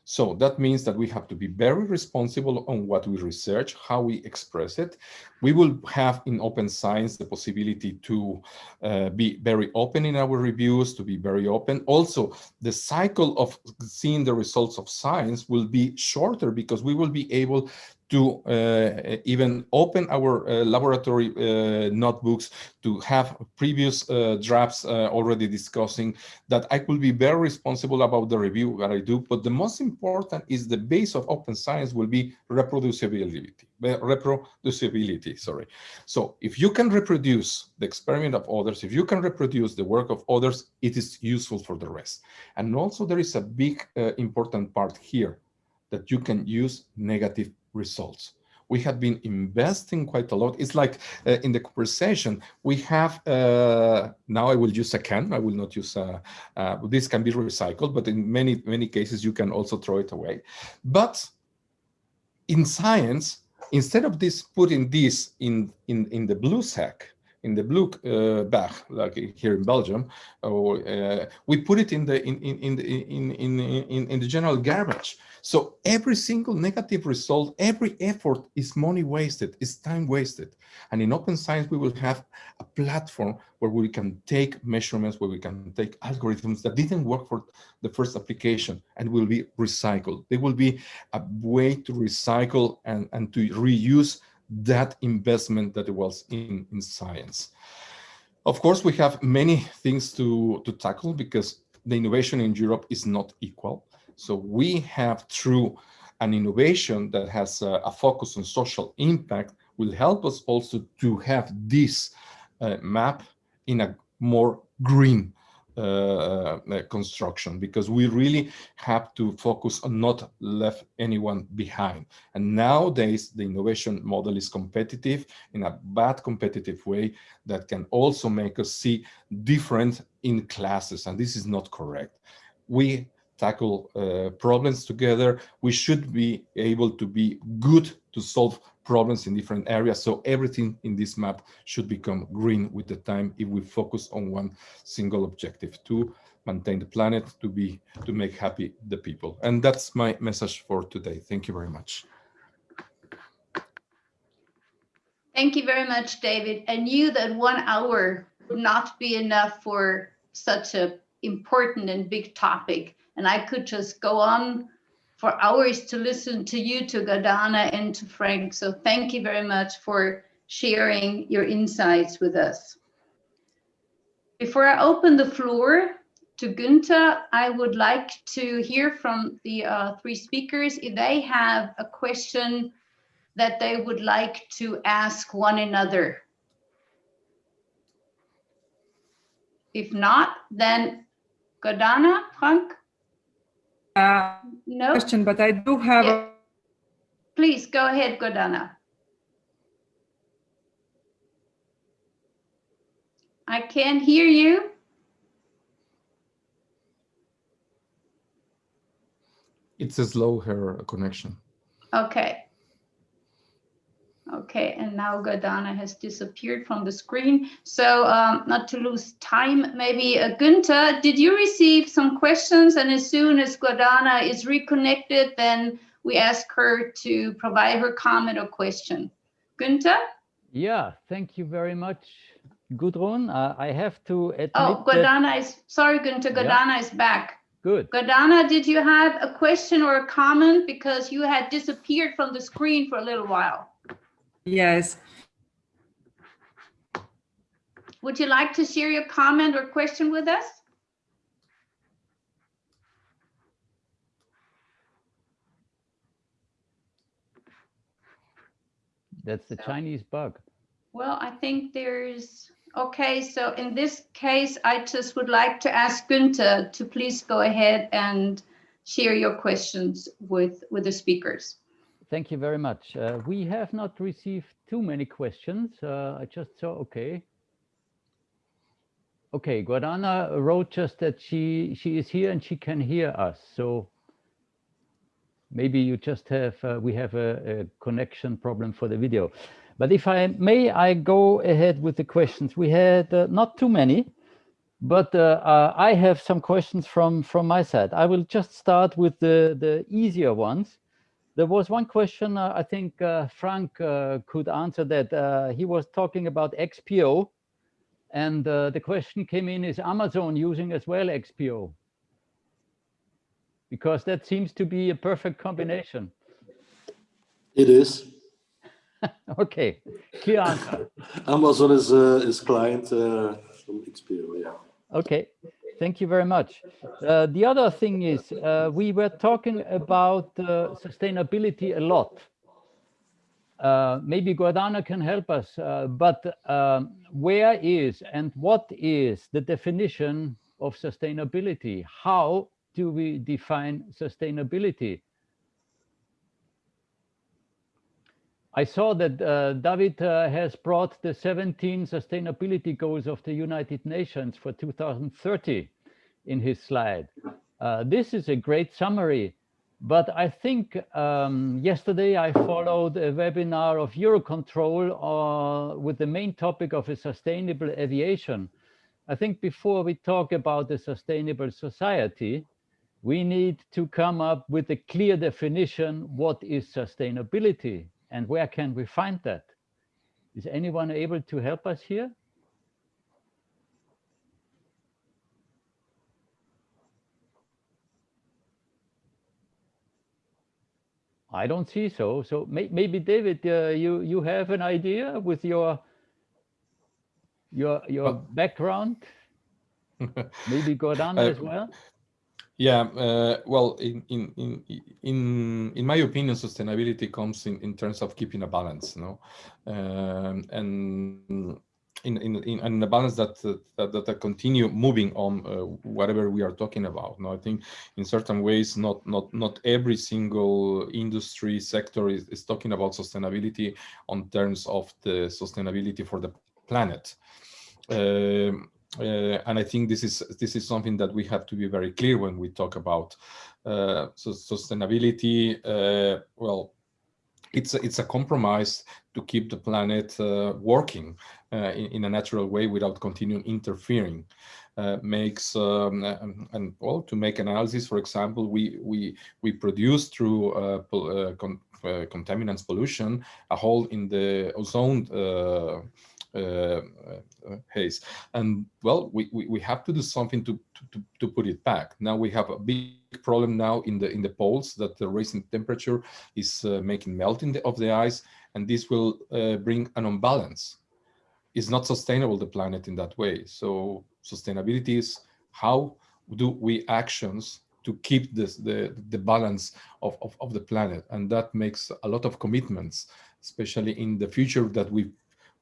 So that means that we have to be very responsible on what we research, how we express it. We will have in open science the possibility to uh, be very open in our reviews, to be very open. Also, the cycle of seeing the results of science will be shorter because we will be able to uh, even open our uh, laboratory uh, notebooks to have previous uh, drafts uh, already discussing that I could be very responsible about the review that I do. But the most important is the base of open science will be reproducibility, reproducibility, sorry. So if you can reproduce the experiment of others, if you can reproduce the work of others, it is useful for the rest. And also there is a big uh, important part here that you can use negative results. We have been investing quite a lot. It's like uh, in the conversation, we have, uh, now I will use a can, I will not use, a, uh, this can be recycled, but in many, many cases you can also throw it away. But in science, instead of this putting this in, in, in the blue sack, in the blue uh, bag, like here in Belgium, or uh, we put it in the in in in in in in, in the general garbage. So every single negative result, every effort is money wasted, is time wasted. And in open science, we will have a platform where we can take measurements, where we can take algorithms that didn't work for the first application and will be recycled. They will be a way to recycle and, and to reuse that investment that it was in, in science. Of course, we have many things to, to tackle because the innovation in Europe is not equal. So we have through an innovation that has a, a focus on social impact will help us also to have this uh, map in a more green Uh, uh, uh, construction because we really have to focus on not left anyone behind. And nowadays, the innovation model is competitive in a bad competitive way that can also make us see different in classes. And this is not correct. We tackle uh, problems together. We should be able to be good to solve problems in different areas. So everything in this map should become green with the time if we focus on one single objective to maintain the planet, to be to make happy the people. And that's my message for today. Thank you very much. Thank you very much, David. I knew that one hour would not be enough for such a important and big topic. And I could just go on for hours to listen to you, to Gordana and to Frank. So thank you very much for sharing your insights with us. Before I open the floor to Günther, I would like to hear from the uh, three speakers if they have a question that they would like to ask one another. If not, then Gordana, Frank? Uh, No? question, but I do have, a- Yeah. Please go ahead, Gordana. I can't hear you. It's a slow hair connection. Okay. Okay, and now Gordana has disappeared from the screen. So um, not to lose time, maybe uh, Günther, did you receive some questions? And as soon as Gordana is reconnected, then we ask her to provide her comment or question. Günther? Yeah, thank you very much, Gudrun. Uh, I have to admit Oh, that, Gordana is, sorry, Günther, Yeah. Is back. good. Gordana, did you have a question or a comment? Because you had disappeared from the screen for a little while. Yes, Would you like to share your comment or question with us? That's the Chinese bug. Well, I think there's, okay, so in this case, I just would like to ask Günther to please go ahead and share your questions with, with the speakers. Thank you very much. Uh, we have not received too many questions. Uh, I just saw, okay. Okay, Gordana wrote just that she she is here and she can hear us. So maybe you just have, uh, we have a, a connection problem for the video. But if I may, I go ahead with the questions. We had uh, not too many, but uh, uh, I have some questions from from my side. I will just start with the the easier ones. There was one question uh, I think uh, Frank uh, could answer that. Uh, he was talking about XPO, and uh, the question came in: Is Amazon using as well XPO? Because that seems to be a perfect combination. It is. (laughs) Okay, clear answer. (laughs) Amazon is uh, is client uh, from XPO, yeah. Okay, thank you very much. Uh, the other thing is, uh, we were talking about uh, sustainability a lot. Uh, maybe Gordana can help us, uh, but um, where is and what is the definition of sustainability? How do we define sustainability? I saw that uh, David uh, has brought the 17 sustainability goals of the United Nations for 2030 in his slide. Uh, this is a great summary, but I think um, yesterday I followed a webinar of Eurocontrol uh, with the main topic of a sustainable aviation. I think before we talk about the sustainable society, we need to come up with a clear definition, what is sustainability? And where can we find that? Is anyone able to help us here? I don't see so. So may, maybe David, uh, you you have an idea with your your your Well- background. (laughs) Maybe Gordana Uh, as well. Yeah, uh, well, in, in in in in my opinion, sustainability comes in, in terms of keeping a balance, no, um, and in, in, in, in a balance that, uh, that, that continue moving on uh, whatever we are talking about. No, I think in certain ways, not not not every single industry sector is, is talking about sustainability on terms of the sustainability for the planet. Um, uh, and I think this is this is something that we have to be very clear when we talk about uh, so sustainability. Uh, well, it's a, it's a compromise to keep the planet uh, working uh, in, in, a natural way without continuing interfering. Uh, makes um, and, and, well to make analysis, for example, we we we produce through con contaminants pollution a hole in the ozone Uh, uh, haze. And well, we, we, we have to do something to, to, to put it back. Now we have a big problem now in the in the poles that the rising temperature is uh, making melting the, of the ice, and this will uh, bring an imbalance. It's not sustainable, the planet in that way. So sustainability is how do we actions to keep this the the balance of, of, of the planet and that makes a lot of commitments especially in the future that we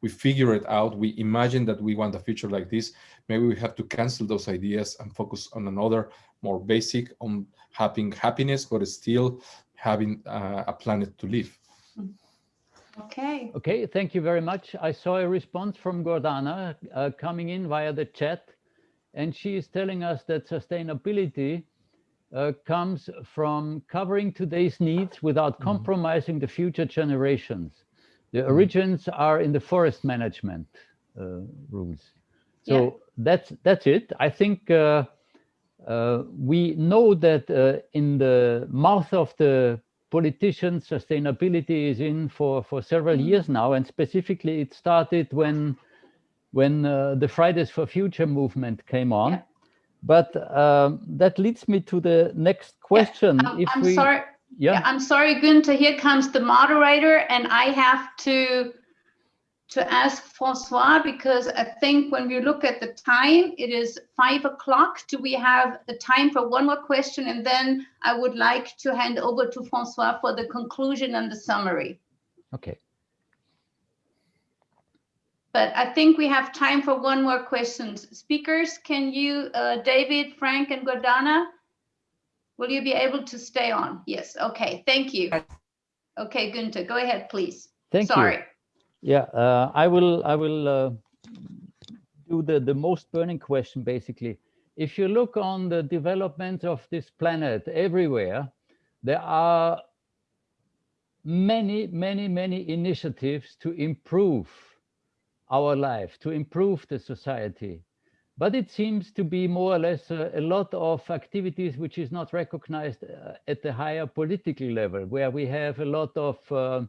we figure it out, we imagine that we want a future like this, maybe we have to cancel those ideas and focus on another more basic on having happiness, but still having uh, a planet to live. Okay. Okay, thank you very much. I saw a response from Gordana uh, coming in via the chat, and she is telling us that sustainability uh, comes from covering today's needs without mm-hmm. compromising the future generations. The mm-hmm. origins are in the forest management uh, rules. So yeah. that's that's it. I think uh, uh, we know that uh, in the mouth of the politicians, sustainability is in for for several mm. years now, and specifically it started when when uh, the Fridays for Future movement came on. Yeah. But um, that leads me to the next question. Yeah. I'm, if I'm we, sorry yeah. yeah. I'm sorry, Günther, here comes the moderator and I have to to ask Francois because I think when we look at the time, it is five o'clock. Do we have the time for one more question? And then I would like to hand over to Francois for the conclusion and the summary. Okay. But I think we have time for one more question. Speakers, can you, uh, David, Frank, and Gordana, Will you be able to stay on? Yes. Okay. Thank you. Okay, Günther, go ahead, please. Thank Sorry. you. Yeah, uh, I will. I will uh, do the the most burning question basically. If you look on the development of this planet everywhere, there are many, many, many initiatives to improve our life, to improve the society. But it seems to be more or less a, a lot of activities which is not recognized uh, at the higher political level, where we have a lot of uh,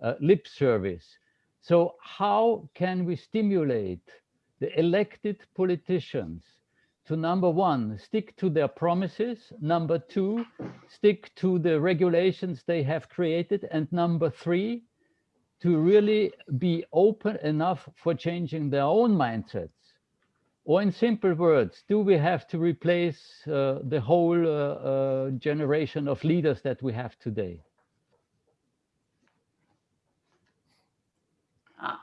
uh, lip service. So how can we stimulate the elected politicians to number one, stick to their promises, number two, stick to the regulations they have created, and number three, to really be open enough for changing their own mindsets or in simple words, do we have to replace uh, the whole uh, uh, generation of leaders that we have today? Ah,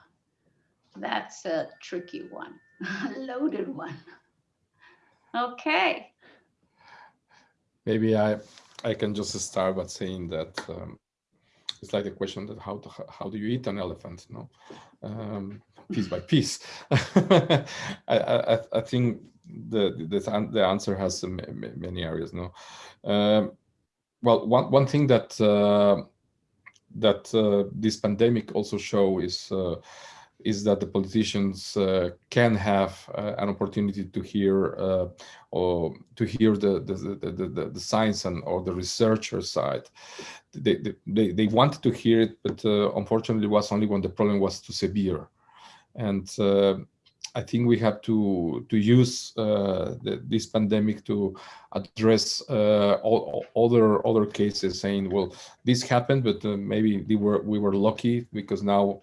that's a tricky one, (laughs) a loaded one. Okay. Maybe I I can just start by saying that um, it's like the question that how to, how do you eat an elephant? No, um, piece by piece. (laughs) I, I, I think the, the the answer has many areas. No, um, well, one one thing that uh, that uh, this pandemic also show is uh, is that the politicians uh, can have uh, an opportunity to hear uh, or to hear the the, the the, the science and or the researcher side. They they they wanted to hear it, but unfortunately, it was only when the problem was too severe and uh, I think we have to to use uh, the, this pandemic to address uh, all, all, other other cases, saying, well, this happened, but maybe we were we were lucky because now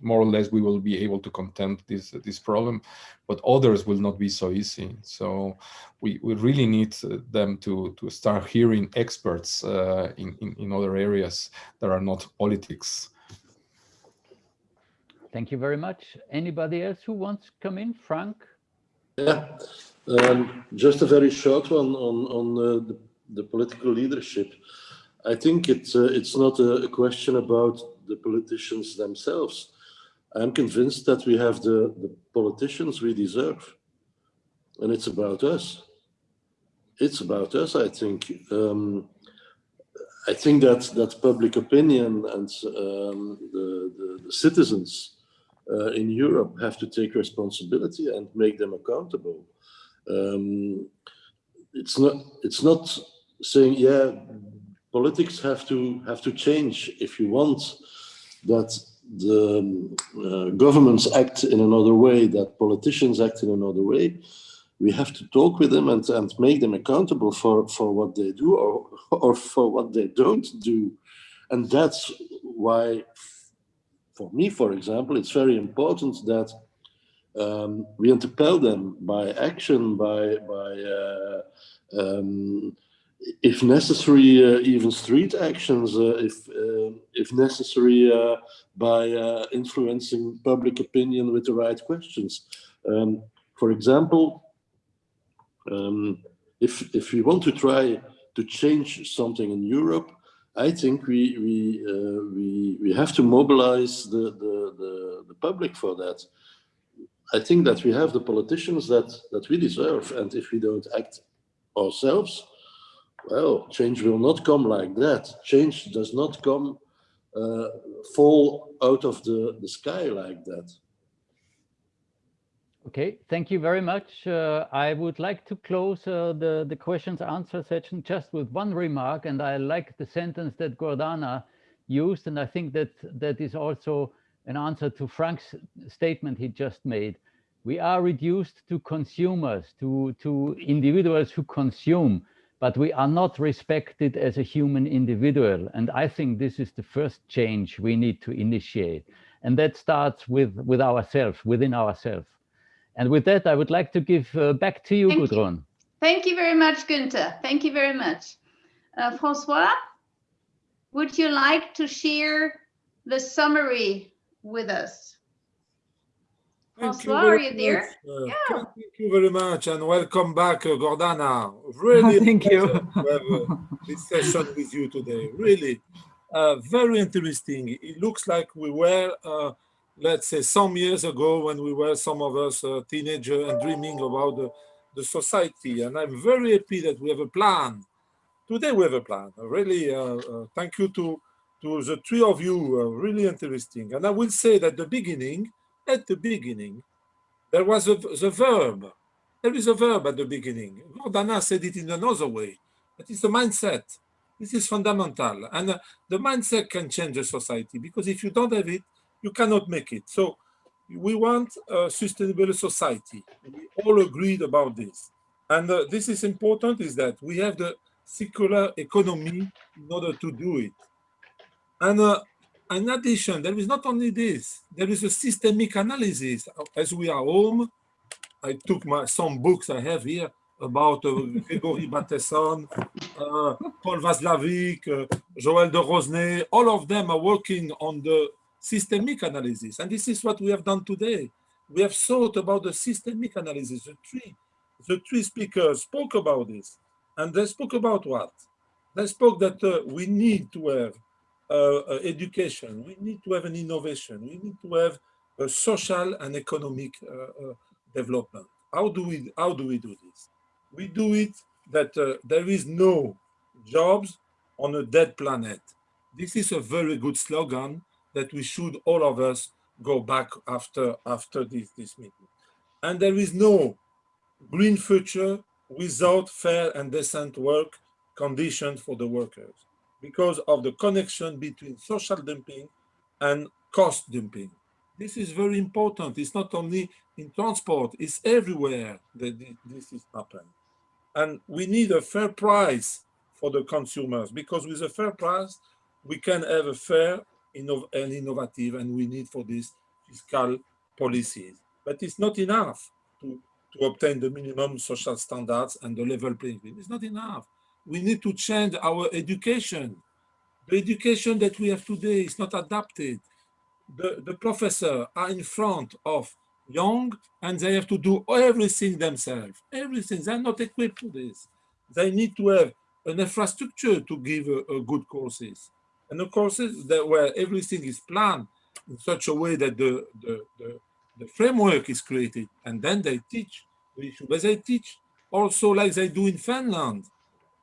more or less we will be able to contend this this problem, but others will not be so easy. So we, we really need them to to start hearing experts uh, in, in in other areas that are not politics. Thank you very much. Anybody else who wants to come in? Frank? Yeah, um, just a very short one on on uh, the, the political leadership. I think it's uh, it's not a, a, question about the politicians themselves. I'm convinced that we have the, the politicians we deserve, and it's about us. It's about us. I think. Um, I think that that public opinion and um, the, the, the citizens uh, in Europe have to take responsibility and make them accountable. Um, it's not it's not saying yeah politics have to have to change if you want that the um, uh, governments act in another way that politicians act in another way we have to talk with them and, and make them accountable for for what they do or (laughs) or for what they don't do and that's why for me, for example, it's very important that um, we interpel them by action, by, by uh, um, if necessary, uh, even street actions, uh, if, uh, if necessary, uh, by uh, influencing public opinion with the right questions. Um, for example, um, if, if we want to try to change something in Europe, I think we we uh, we we have to mobilize the, the the the public for that. I think that we have the politicians that that we deserve, and if we don't act ourselves, well, change will not come like that. Change does not come uh, fall out of the the sky like that. Okay, thank you very much. Uh, I would like to close uh, the, the questions answer section just with one remark, and I like the sentence that Gordana used, and I think that that is also an answer to Frank's statement he just made. We are reduced to consumers, to, to individuals who consume, but we are not respected as a human individual. And I think this is the first change we need to initiate. And that starts with, with ourselves, within ourselves. And with that, I would like to give uh, back to you, Thank Gudrun. You. Thank you very much, Günther. Thank you very much. Uh, Francois, would you like to share the summary with us? Thank Francois, are you much. there? Uh, Yeah. Thank you very much and welcome back, uh, Gordana. (laughs) Really, Thank you. pleasure to have uh, this session with you today. Really, uh, very interesting. It looks like we were, uh, let's say, some years ago when we were some of us uh, teenager and dreaming about the, the society. And I'm very happy that we have a plan. Today we have a plan. Really, uh, uh, thank you to to the three of you. Uh, really interesting. And I will say that the beginning, at the beginning, there was a, the verb. There is a verb at the beginning. Gordana said it in another way. That is the mindset. This is fundamental. And uh, the mindset can change a society because if you don't have it, you cannot make it. So we want a sustainable society. We all agreed about this. And uh, this is important is that we have the circular economy in order to do it. And uh, in addition, there is not only this, there is a systemic analysis. As we are home, I took my some books I have here about uh, Gregory Bateson, uh, Paul Watzlawick, uh, Joël de Rosnay, all of them are working on the systemic analysis. And this is what we have done today. We have thought about the systemic analysis. The three, the three speakers spoke about this. And they spoke about what? They spoke that uh, we need to have uh, uh, education, we need to have an innovation, we need to have a social and economic uh, uh, development. How do we how do we do this? We do it that uh, there is no jobs on a dead planet. This is a very good slogan that we should all of us go back after after this this meeting. And there is no green future without fair and decent work conditions for the workers because of the connection between social dumping and cost dumping. This is very important. It's not only in transport, it's everywhere that this is happening. And we need a fair price for the consumers because with a fair price, we can have a fair innov and innovative, and we need for this fiscal policies. But it's not enough to, to obtain the minimum social standards and the level playing field. It's not enough. We need to change our education. The education that we have today is not adapted. the, the professor are in front of young and they have to do everything themselves. Everything. They're not equipped for this. They need to have an infrastructure to give a, a good courses. And the courses that where everything is planned in such a way that the, the, the, the framework is created and then they teach the issue. But they teach also like they do in Finland,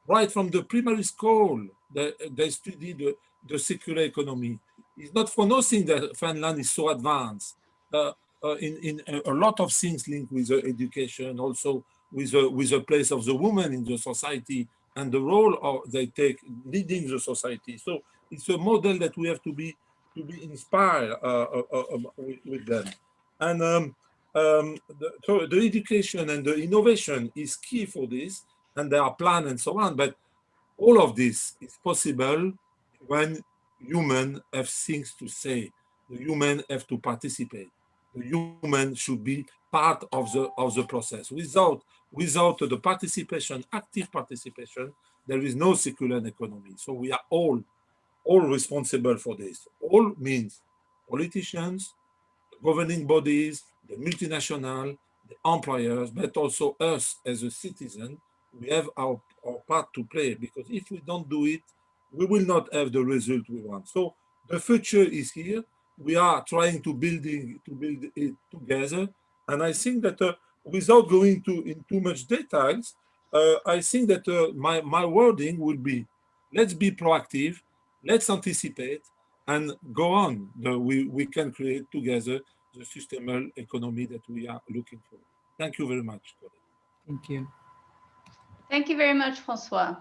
right from the primary school, they, they study the, the circular economy. It's not for nothing that Finland is so advanced. Uh, uh, in, in a, lot of things linked with education, also with, uh, with the place of the woman in the society and the role of, they take leading the society. So it's a model that we have to be to be inspired uh, uh, uh, with, with, them. And um, um, the, so the education and the innovation is key for this, and there are plans and so on. But all of this is possible when human have things to say. The human have to participate. The human should be part of the of the process. Without without the participation, active participation, there is no circular economy. So we are all all responsible for this. All means politicians, governing bodies, the multinational, the employers, but also us as a citizen, we have our, our part to play because if we don't do it, we will not have the result we want. So the future is here. We are trying to building to build it together. And I think that uh, without going to in too much details, uh, I think that uh, my, my wording would be, let's be proactive, let's anticipate and go on. The, we, we can create together the sustainable economy that we are looking for. Thank you very much. Thank you. Thank you very much, Francois.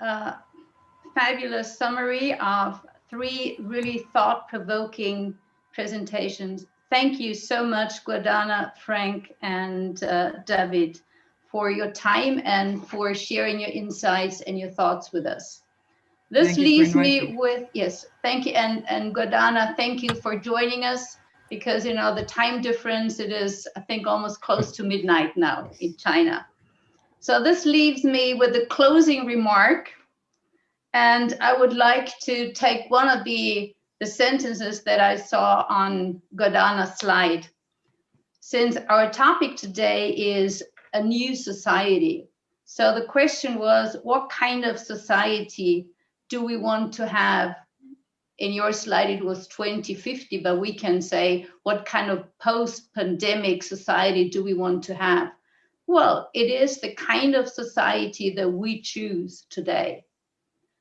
Uh, fabulous summary of three really thought-provoking presentations. Thank you so much, Gordana, Frank, and uh, David, for your time and for sharing your insights and your thoughts with us. This Thank leaves me with, yes, thank you. And, and Gordana, thank you for joining us because, you know, the time difference, it is, I think, almost close to midnight now in China. So this leaves me with a closing remark. And I would like to take one of the, the sentences that I saw on Gordana's slide. Since our topic today is a new society. So the question was, what kind of society do we want to have? In your slide, it was 2050, but we can say, what kind of post-pandemic society do we want to have? Well, it is the kind of society that we choose today.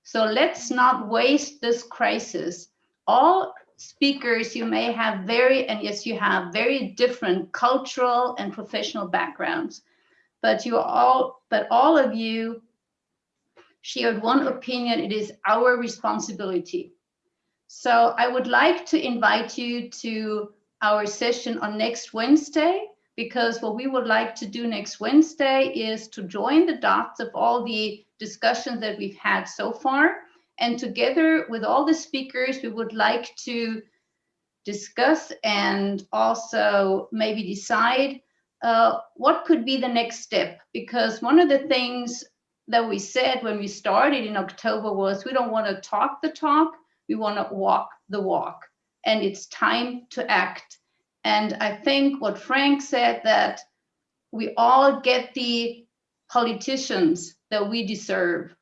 So let's not waste this crisis. All speakers, you may have very, and yes, you have very different cultural and professional backgrounds, but you all, but all of you shared one opinion, it is our responsibility. So I would like to invite you to our session on next Wednesday, because what we would like to do next Wednesday is to join the dots of all the discussions that we've had so far. And together with all the speakers, we would like to discuss and also maybe decide uh, what could be the next step. Because one of the things that we said when we started in October was we don't want to talk the talk, we want to walk the walk. And it's time to act. And I think what Frank said that we all get the politicians that we deserve.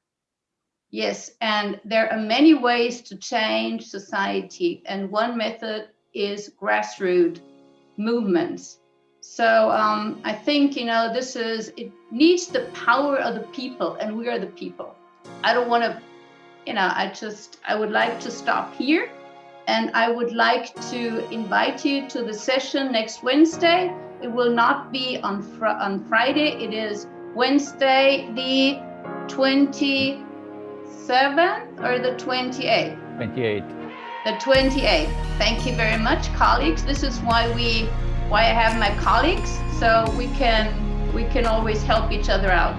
Yes, and there are many ways to change society. And one method is grassroots movements. So um, I think, you know, this is, it needs the power of the people and we are the people. I don't want to, you know, I just, I would like to stop here and I would like to invite you to the session next Wednesday. It will not be on, fr on Friday. It is Wednesday, the 27th or the 28th? 28. The 28th. Thank you very much, colleagues. This is why we why I have my colleagues, so we can we can always help each other out.